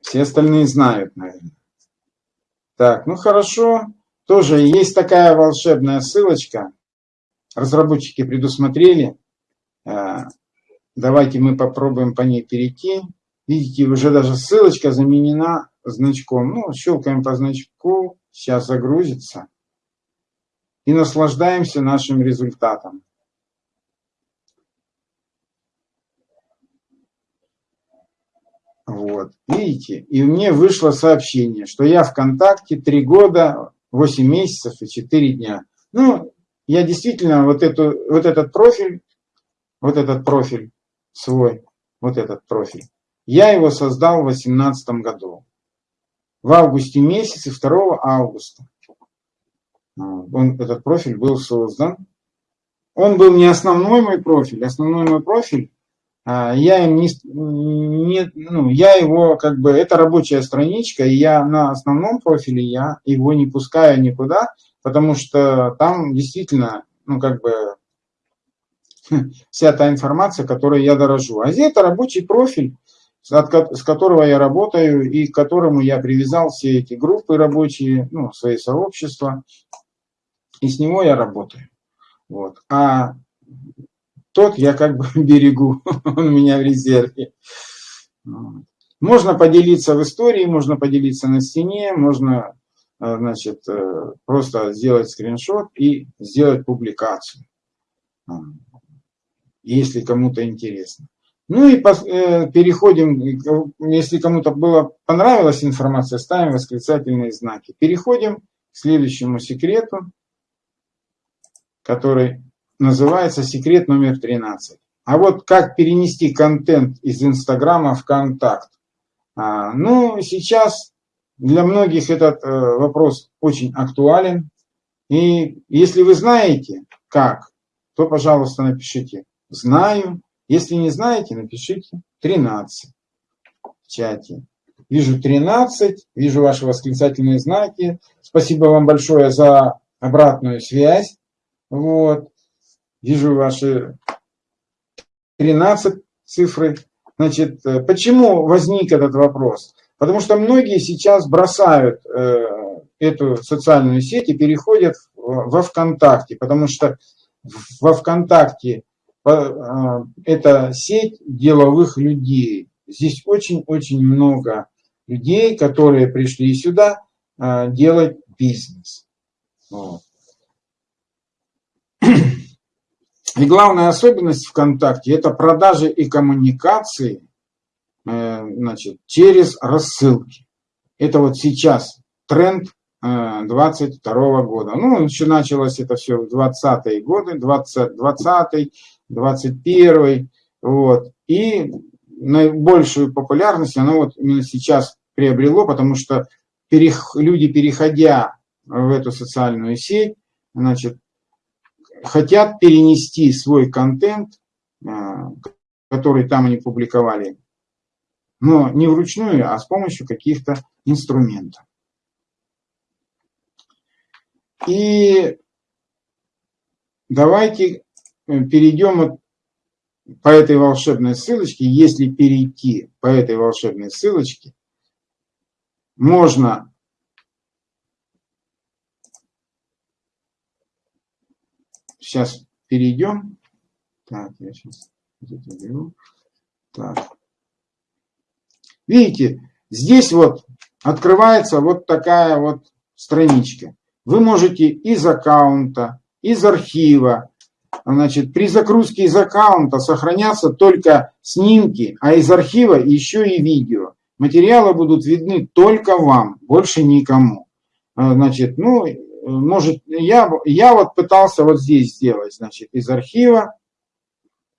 Все остальные знают, наверное. Так, ну хорошо. Тоже есть такая волшебная ссылочка. Разработчики предусмотрели. Э, давайте мы попробуем по ней перейти. Видите, уже даже ссылочка заменена значком. Ну, щелкаем по значку, сейчас загрузится. И наслаждаемся нашим результатом. Вот, видите, и мне вышло сообщение, что я ВКонтакте 3 года, 8 месяцев и 4 дня. Ну, я действительно вот, эту, вот этот профиль, вот этот профиль свой, вот этот профиль, я его создал в 2018 году. В августе месяце, 2 августа. Он, этот профиль был создан. Он был не основной мой профиль. Основной мой профиль а, я им не, не, ну, я его как бы, это рабочая страничка, и я на основном профиле, я его не пускаю никуда, потому что там действительно, ну как бы, вся та информация, которой я дорожу. А здесь это рабочий профиль, с которого я работаю и к которому я привязал все эти группы рабочие, ну, свои сообщества, и с него я работаю. Вот. А тот я как бы берегу, он у меня в резерве. Можно поделиться в истории, можно поделиться на стене, можно э, значит, э, просто сделать скриншот и сделать публикацию, если кому-то интересно. Ну и э, переходим, если кому-то было понравилась информация, ставим восклицательные знаки. Переходим к следующему секрету, который называется секрет номер 13. А вот как перенести контент из Инстаграма в Контакт? А, ну, сейчас для многих этот э, вопрос очень актуален. И если вы знаете, как, то, пожалуйста, напишите «знаю». Если не знаете, напишите 13 в чате. Вижу 13, вижу ваши восклицательные знаки. Спасибо вам большое за обратную связь. Вот. Вижу ваши 13 цифры. Значит, э, почему возник этот вопрос? Потому что многие сейчас бросают э, эту социальную сеть и переходят во ВКонтакте, потому что во ВКонтакте это сеть деловых людей. Здесь очень-очень много людей, которые пришли сюда делать бизнес. Вот. И главная особенность ВКонтакте – это продажи и коммуникации э, значит, через рассылки. Это вот сейчас тренд 22 э, года. Ну, еще началось это все в 20-е годы, 20, 20 21 вот. И наибольшую популярность оно вот именно сейчас приобрело, потому что перех, люди, переходя в эту социальную сеть, значит, хотят перенести свой контент, а, который там они публиковали, но не вручную, а с помощью каких-то инструментов. И давайте э, перейдем по этой волшебной ссылочке. Если перейти по этой волшебной ссылочке, можно Сейчас перейдем. Так, я сейчас это беру. Так. Видите, здесь вот открывается вот такая вот страничка. Вы можете из аккаунта, из архива, значит, при загрузке из аккаунта сохранятся только снимки, а из архива еще и видео. Материалы будут видны только вам, больше никому. А, значит, ну, может, я, я вот пытался вот здесь сделать, значит, из архива,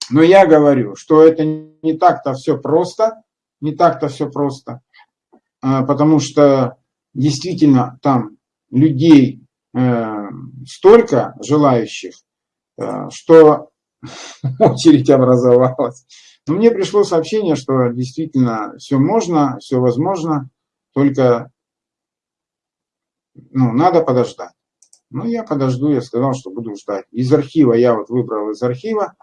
но я говорю, что это не так-то все просто, не так-то все просто, а, потому что действительно там людей э, столько желающих, э, что очередь образовалась. Но мне пришло сообщение, что действительно все можно, все возможно, только ну, надо подождать. Ну, я подожду, я сказал, что буду ждать. Из архива я вот выбрал из архива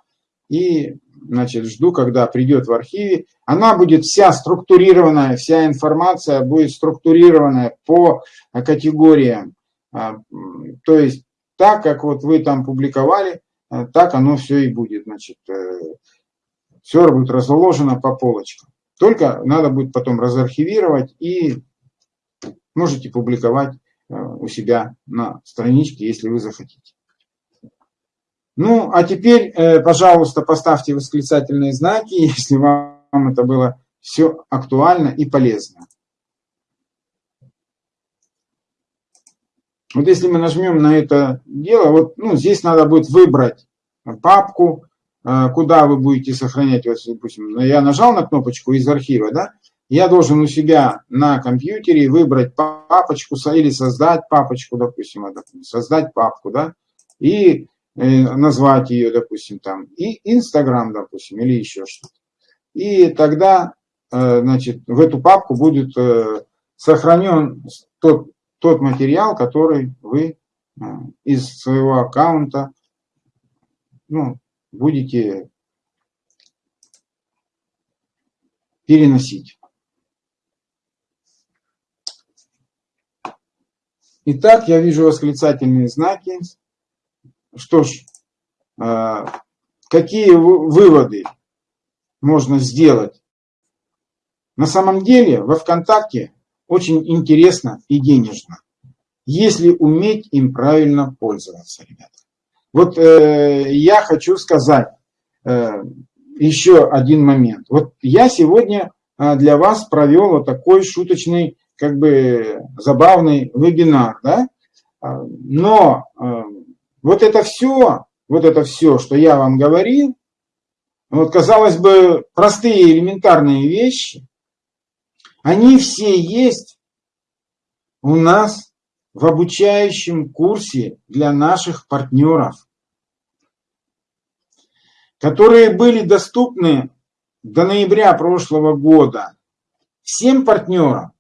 и, значит, жду, когда придет в архиве. Она будет вся структурированная, вся информация будет структурированная по категориям. А, то есть, так, как вот вы там публиковали, э, так оно все и будет, значит, э, все будет разложено по полочкам. Только надо будет потом разархивировать и можете публиковать э, у себя на страничке, если вы захотите. Ну, а теперь, пожалуйста, поставьте восклицательные знаки, если вам это было все актуально и полезно. Вот если мы нажмем на это дело, вот ну, здесь надо будет выбрать папку, э, куда вы будете сохранять, вот, допустим, я нажал на кнопочку из архива, да, я должен у себя на компьютере выбрать папочку или создать папочку, допустим, создать папку, да, и э, назвать ее, допустим, там, и Инстаграм, допустим, или еще что-то. И тогда, э, значит, в эту папку будет сохранен тот тот материал, который вы э, из своего аккаунта ну, будете переносить. Итак, я вижу восклицательные знаки. Что ж, э, какие выводы можно сделать? На самом деле во ВКонтакте очень интересно и денежно, если уметь им правильно пользоваться, ребята. Вот э, я хочу сказать э, еще один момент. Вот я сегодня э, для вас провел вот такой шуточный, как бы забавный вебинар, да? А, но э, вот это все, вот это все, что я вам говорил, вот казалось бы простые элементарные вещи, они все есть у нас в обучающем курсе для наших партнеров, которые были доступны до ноября прошлого года всем партнерам,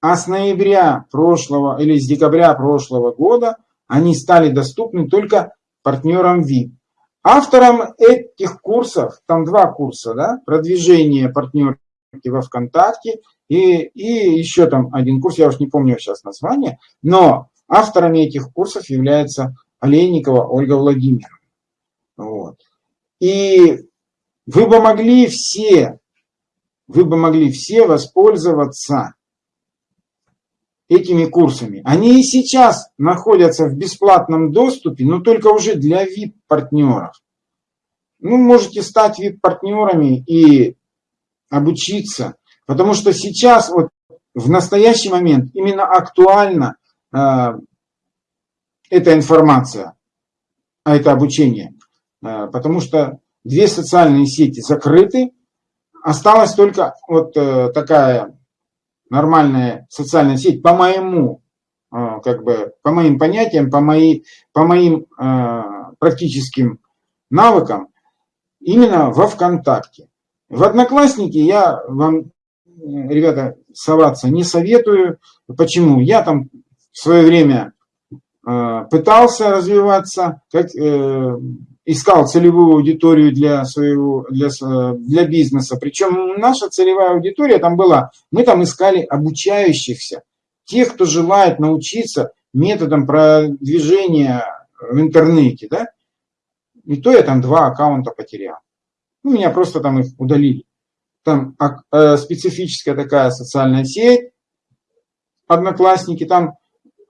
а с ноября прошлого или с декабря прошлого года они стали доступны только партнерам VIP. Автором этих курсов, там два курса, да, продвижение партнерки во ВКонтакте и, и еще там один курс, я уж не помню сейчас название, но авторами этих курсов является Олейникова Ольга Владимировна. Вот. И вы бы могли все, вы бы могли все воспользоваться этими курсами. Они и сейчас находятся в бесплатном доступе, но только уже для VIP-партнеров. Ну, можете стать VIP-партнерами и обучиться Потому что сейчас, вот в настоящий момент, именно актуальна э, эта информация, а это обучение. Э, потому что две социальные сети закрыты, осталась только вот э, такая нормальная социальная сеть, по моему, э, как бы, по моим понятиям, по, мои, по моим э, практическим навыкам, именно во ВКонтакте. В Одноклассники я вам ребята, соваться не советую. Почему? Я там в свое время э, пытался развиваться, как, э, искал целевую аудиторию для своего для, для бизнеса. Причем наша целевая аудитория там была, мы там искали обучающихся, тех, кто желает научиться методом продвижения в интернете, да. И то я там два аккаунта потерял. Ну, меня просто там их удалили там э, специфическая такая социальная сеть, одноклассники, там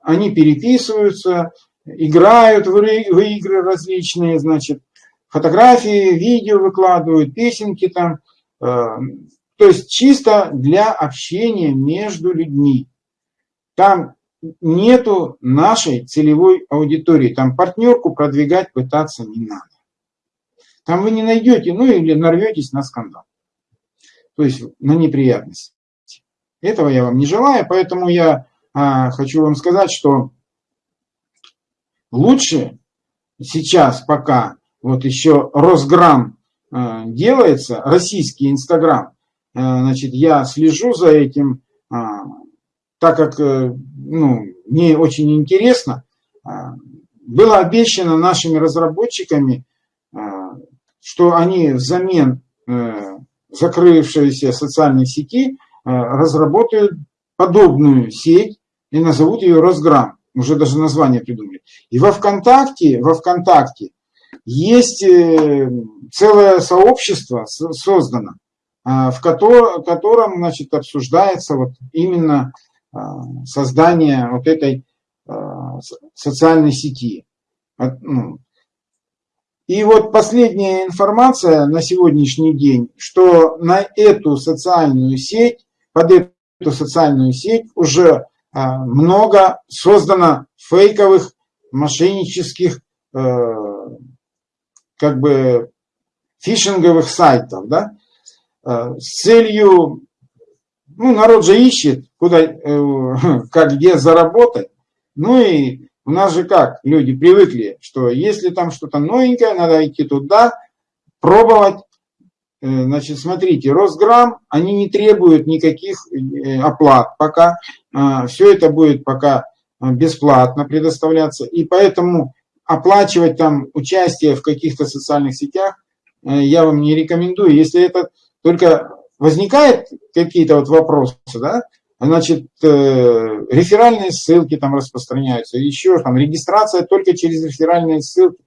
они переписываются, играют в игры различные, значит, фотографии, видео выкладывают, песенки там. Э, то есть чисто для общения между людьми. Там нету нашей целевой аудитории, там партнерку продвигать пытаться не надо. Там вы не найдете, ну или нарветесь на скандал то есть на неприятность. Этого я вам не желаю, поэтому я а, хочу вам сказать, что лучше сейчас пока вот еще Росграм а, делается, российский Инстаграм, а, значит, я слежу за этим, а, так как а, ну, мне очень интересно, а, было обещано нашими разработчиками, что они взамен а, закрывшиеся социальные сети э, разработают подобную сеть и назовут ее Росграм. Уже даже название придумали. И во ВКонтакте, во ВКонтакте есть э, целое сообщество создано, э, в котором, значит, обсуждается вот именно создания вот этой социальной сети. И вот последняя информация на сегодняшний день, что на эту социальную сеть, под эту социальную сеть уже а, много создано фейковых, мошеннических, э, как бы фишинговых сайтов, да, э, с целью, ну, народ же ищет, куда, э, как где заработать, ну и у нас же как, люди привыкли, что если там что-то новенькое, надо идти туда, пробовать. Э, значит, смотрите, Росграм, они не требуют никаких э, оплат пока. А, Все это будет пока э, бесплатно предоставляться. И поэтому оплачивать там участие в каких-то социальных сетях я вам не рекомендую. Если это только возникает какие-то вот вопросы, да, значит, э, реферальные ссылки там распространяются, еще там регистрация только через реферальные ссылки.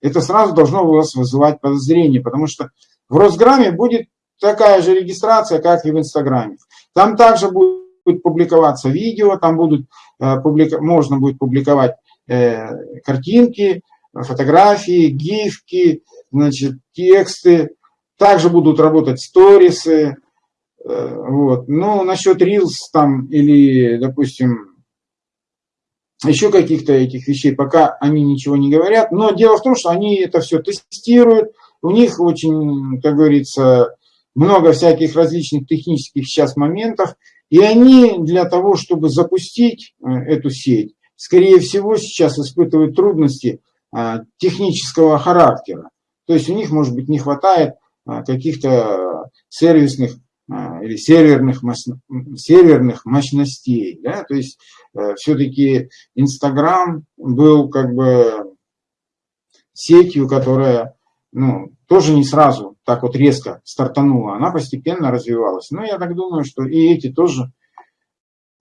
Это сразу должно у вас вызывать подозрение, потому что в Росграме будет такая же регистрация, как и в Инстаграме. Там также будет публиковаться видео, там будут, э, публика, можно будет публиковать э, картинки, фотографии, гифки, значит, тексты. Также будут работать сторисы, вот. Ну, насчет Reels там или, допустим, еще каких-то этих вещей, пока они ничего не говорят. Но дело в том, что они это все тестируют. У них очень, как говорится, много всяких различных технических сейчас моментов. И они для того, чтобы запустить э, эту сеть, скорее всего, сейчас испытывают трудности а, технического характера. То есть у них, может быть, не хватает а, каких-то сервисных а, или серверных, серверных мощностей. Да? То есть э, все-таки Инстаграм был как бы сетью, которая ну, тоже не сразу так вот резко стартанула, она постепенно развивалась. Но я так думаю, что и эти тоже,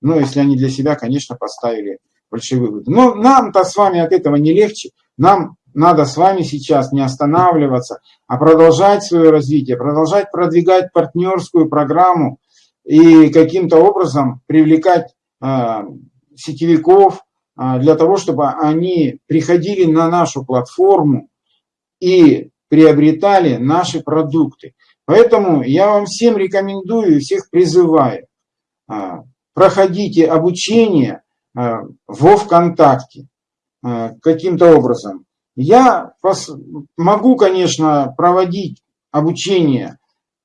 ну, если они для себя, конечно, поставили большие выводы. Но нам-то с вами от этого не легче. Нам надо с вами сейчас не останавливаться, а продолжать свое развитие, продолжать продвигать партнерскую программу и каким-то образом привлекать э, сетевиков э, для того, чтобы они приходили на нашу платформу и приобретали наши продукты. Поэтому я вам всем рекомендую, всех призываю, э, проходите обучение э, во ВКонтакте каким-то образом. Я могу, конечно, проводить обучение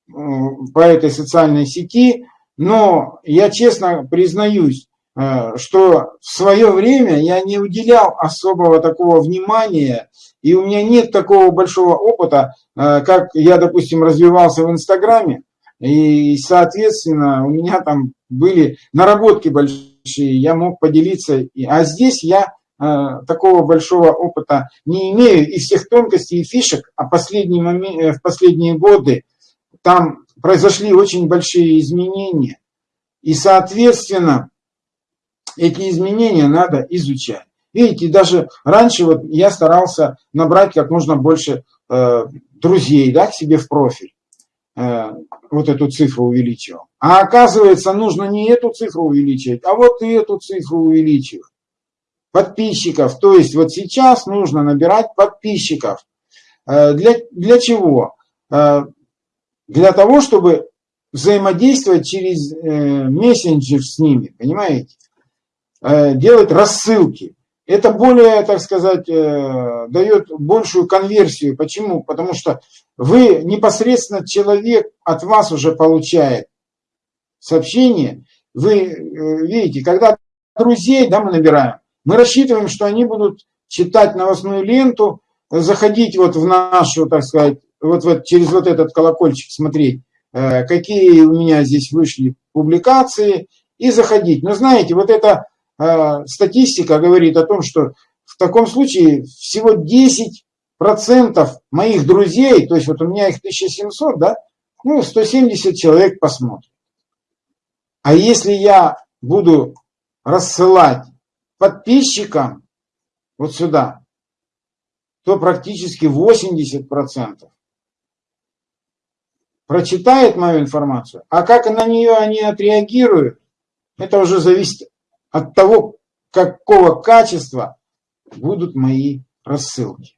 по этой социальной сети, но я честно признаюсь, э, что в свое время я не уделял особого такого внимания, и у меня нет такого большого опыта, э, как я, допустим, развивался в Инстаграме, и, соответственно, у меня там были наработки большие, я мог поделиться, а здесь я такого большого опыта не имею и всех тонкостей и фишек, а последний момент, э, в последние годы там произошли очень большие изменения. И, соответственно, эти изменения надо изучать. Видите, даже раньше вот я старался набрать как можно больше э, друзей да, к себе в профиль. Э, вот эту цифру увеличивал. А оказывается, нужно не эту цифру увеличивать, а вот и эту цифру увеличивать подписчиков. То есть вот сейчас нужно набирать подписчиков. Э, для, для чего? Э, для того, чтобы взаимодействовать через э, мессенджер с ними, понимаете? Делать рассылки. Это более, так сказать, дает большую конверсию. Почему? Потому что вы непосредственно человек от вас уже получает сообщение. Вы видите, когда друзей да, мы набираем, мы рассчитываем, что они будут читать новостную ленту, заходить вот в нашу, так сказать, вот, вот через вот этот колокольчик смотреть, э, какие у меня здесь вышли публикации, и заходить. Но знаете, вот эта э, статистика говорит о том, что в таком случае всего 10% моих друзей, то есть вот у меня их 1700, да, ну, 170 человек посмотрят. А если я буду рассылать подписчикам вот сюда, то практически 80% прочитает мою информацию. А как на нее они отреагируют, Это уже зависит от того, какого качества будут мои рассылки.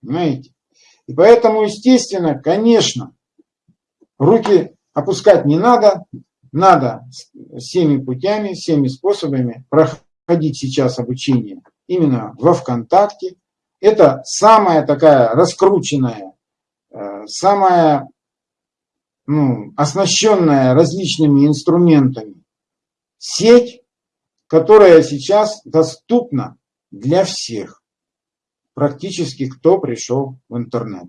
Понимаете? И поэтому, естественно, конечно, руки опускать не надо, надо всеми путями, всеми способами проходить сейчас обучение именно во ВКонтакте. Это самая такая раскрученная, э, самая ну, оснащенная различными инструментами сеть, которая сейчас доступна для всех, практически кто пришел в интернет.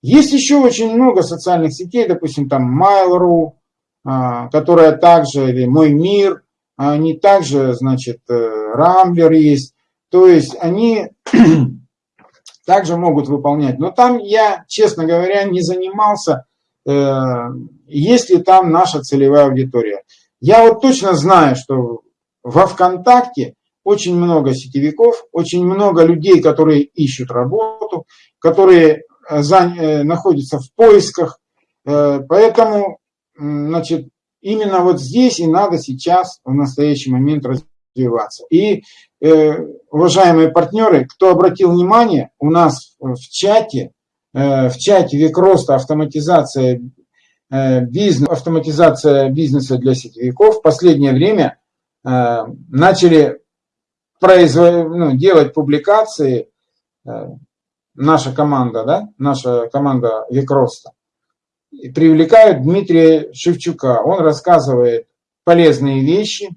Есть еще очень много социальных сетей, допустим, там Mail.ru, а, которая также, или Мой мир, они также, значит, Рамблер э, есть. То есть они также могут выполнять. Но там я, честно говоря, не занимался, э, есть ли там наша целевая аудитория. Я вот точно знаю, что во ВКонтакте очень много сетевиков, очень много людей, которые ищут работу, которые э, находятся в поисках. Поэтому, значит, именно вот здесь и надо сейчас, в настоящий момент развиваться. И, уважаемые партнеры, кто обратил внимание, у нас в чате, в чате век роста автоматизация бизнес, автоматизация бизнеса для сетевиков в последнее время начали производ... ну, делать публикации, э, наша команда, да, наша команда Викроста, привлекают Дмитрия Шевчука. Он рассказывает полезные вещи.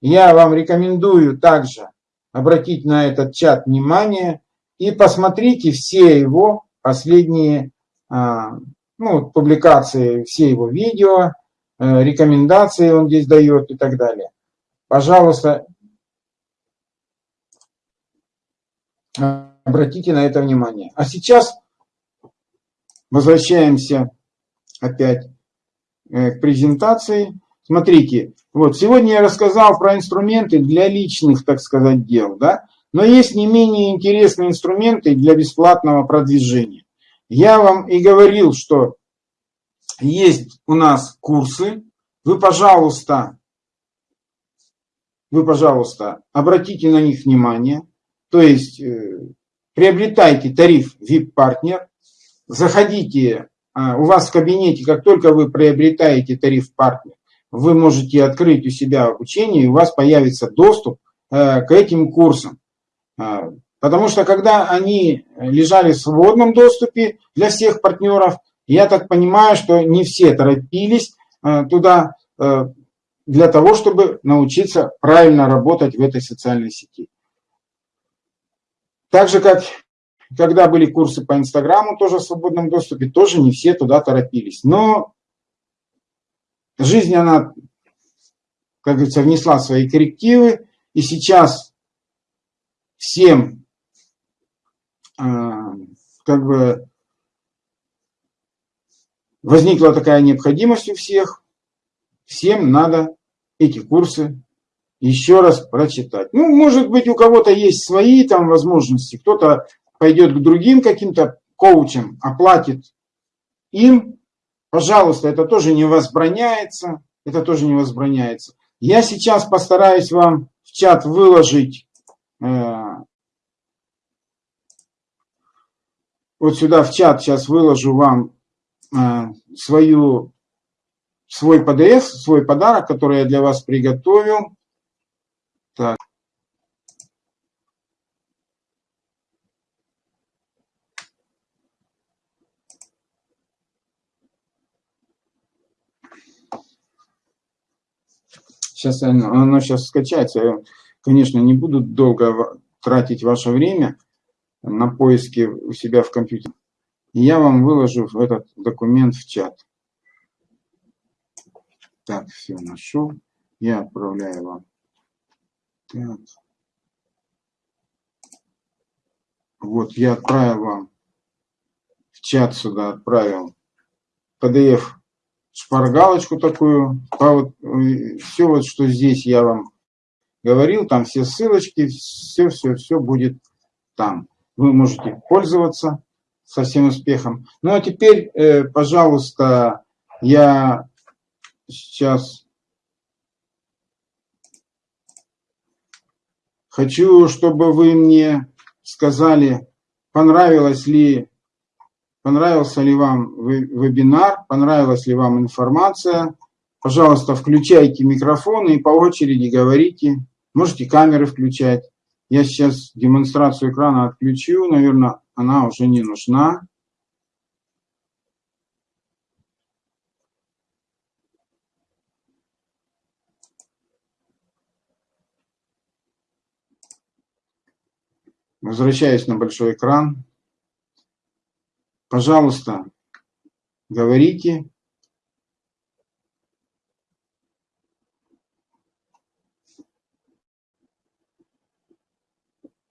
Я вам рекомендую также обратить на этот чат внимание и посмотрите все его последние а, ну, публикации, все его видео, э, рекомендации он здесь дает и так далее. Пожалуйста, Обратите на это внимание. А сейчас возвращаемся опять э, к презентации. Смотрите, вот сегодня я рассказал про инструменты для личных, так сказать, дел, да? Но есть не менее интересные инструменты для бесплатного продвижения. Я вам и говорил, что есть у нас курсы. Вы, пожалуйста, вы, пожалуйста, обратите на них внимание. То есть э, приобретайте тариф VIP-партнер, заходите, у вас в кабинете, как только вы приобретаете тариф партнер, вы можете открыть у себя обучение, и у вас появится доступ э, к этим курсам. А, потому что когда они лежали в свободном доступе для всех партнеров, я так понимаю, что не все торопились э, туда для того, чтобы научиться правильно работать в этой социальной сети. Так же, как когда были курсы по Инстаграму, тоже в свободном доступе, тоже не все туда торопились. Но жизнь, она, как говорится, внесла свои коррективы, и сейчас всем э, как бы возникла такая необходимость у всех, всем надо эти курсы еще раз прочитать. Ну, может быть, у кого-то есть свои там возможности, кто-то пойдет к другим каким-то коучам, оплатит им, пожалуйста, это тоже не возбраняется, это тоже не возбраняется. Я сейчас постараюсь вам в чат выложить э, вот сюда в чат сейчас выложу вам э, свою, свой PDF, свой подарок, который я для вас приготовил. Так. Сейчас оно, сейчас скачается. Я, конечно, не буду долго тратить ваше время на поиски у себя в компьютере. Я вам выложу этот документ в чат. Так, все нашел. Я отправляю вам. Так. Вот я отправил вам в чат сюда отправил PDF шпаргалочку такую. Вот, э, все вот, что здесь я вам говорил, там все ссылочки, все-все-все будет там. Вы можете пользоваться со всем успехом. Ну а теперь, э, пожалуйста, я сейчас хочу, чтобы вы мне сказали, понравилось ли понравился ли вам вебинар, понравилась ли вам информация. Пожалуйста, включайте микрофоны и по очереди говорите. Можете камеры включать. Я сейчас демонстрацию экрана отключу. Наверное, она уже не нужна. Возвращаюсь на большой экран. Пожалуйста, говорите.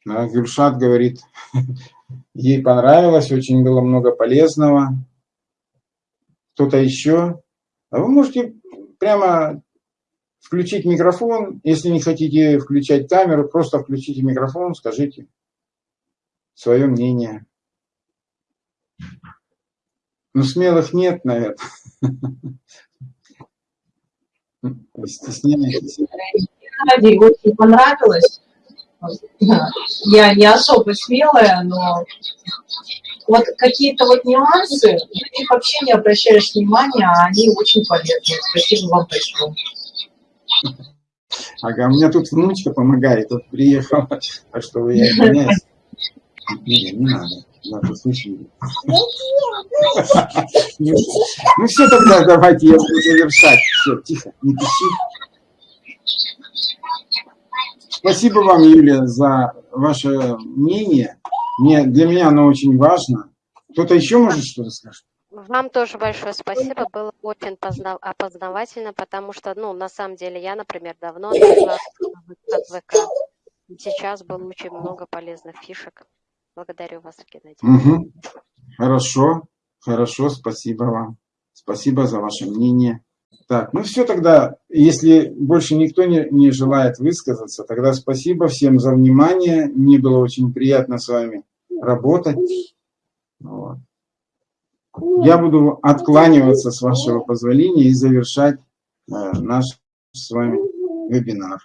Да, Гюльшат говорит, ей понравилось, очень было много полезного. Кто-то еще? А вы можете прямо включить микрофон. Если не хотите включать камеру, просто включите микрофон, скажите свое мнение. Ну, смелых нет, наверное. Вы стесняетесь. Ради, очень понравилось. Я не особо смелая, но вот какие-то вот нюансы, на них вообще не обращаешь внимания, а они очень полезны. Спасибо вам большое. Ага, у меня тут внучка помогает, тут приехала, так что вы извиняюсь. Не, не надо. Надо слышать. Ну все тогда, давайте я буду завершать. Все, тихо, не пиши. Спасибо вам, Юлия, за ваше мнение. Мне, для меня оно очень важно. Кто-то еще может что-то сказать? Вам тоже большое спасибо, было очень опознавательно, потому что, ну, на самом деле, я, например, давно отказалась от ВК. Сейчас было очень много полезных фишек. Благодарю вас, Геннадий. Угу. Хорошо, хорошо, спасибо вам. Спасибо за ваше мнение. Так, ну все тогда, если больше никто не, не желает высказаться, тогда спасибо всем за внимание. Мне было очень приятно с вами работать. Вот. Я буду откланиваться с вашего позволения и завершать э, наш с вами вебинар.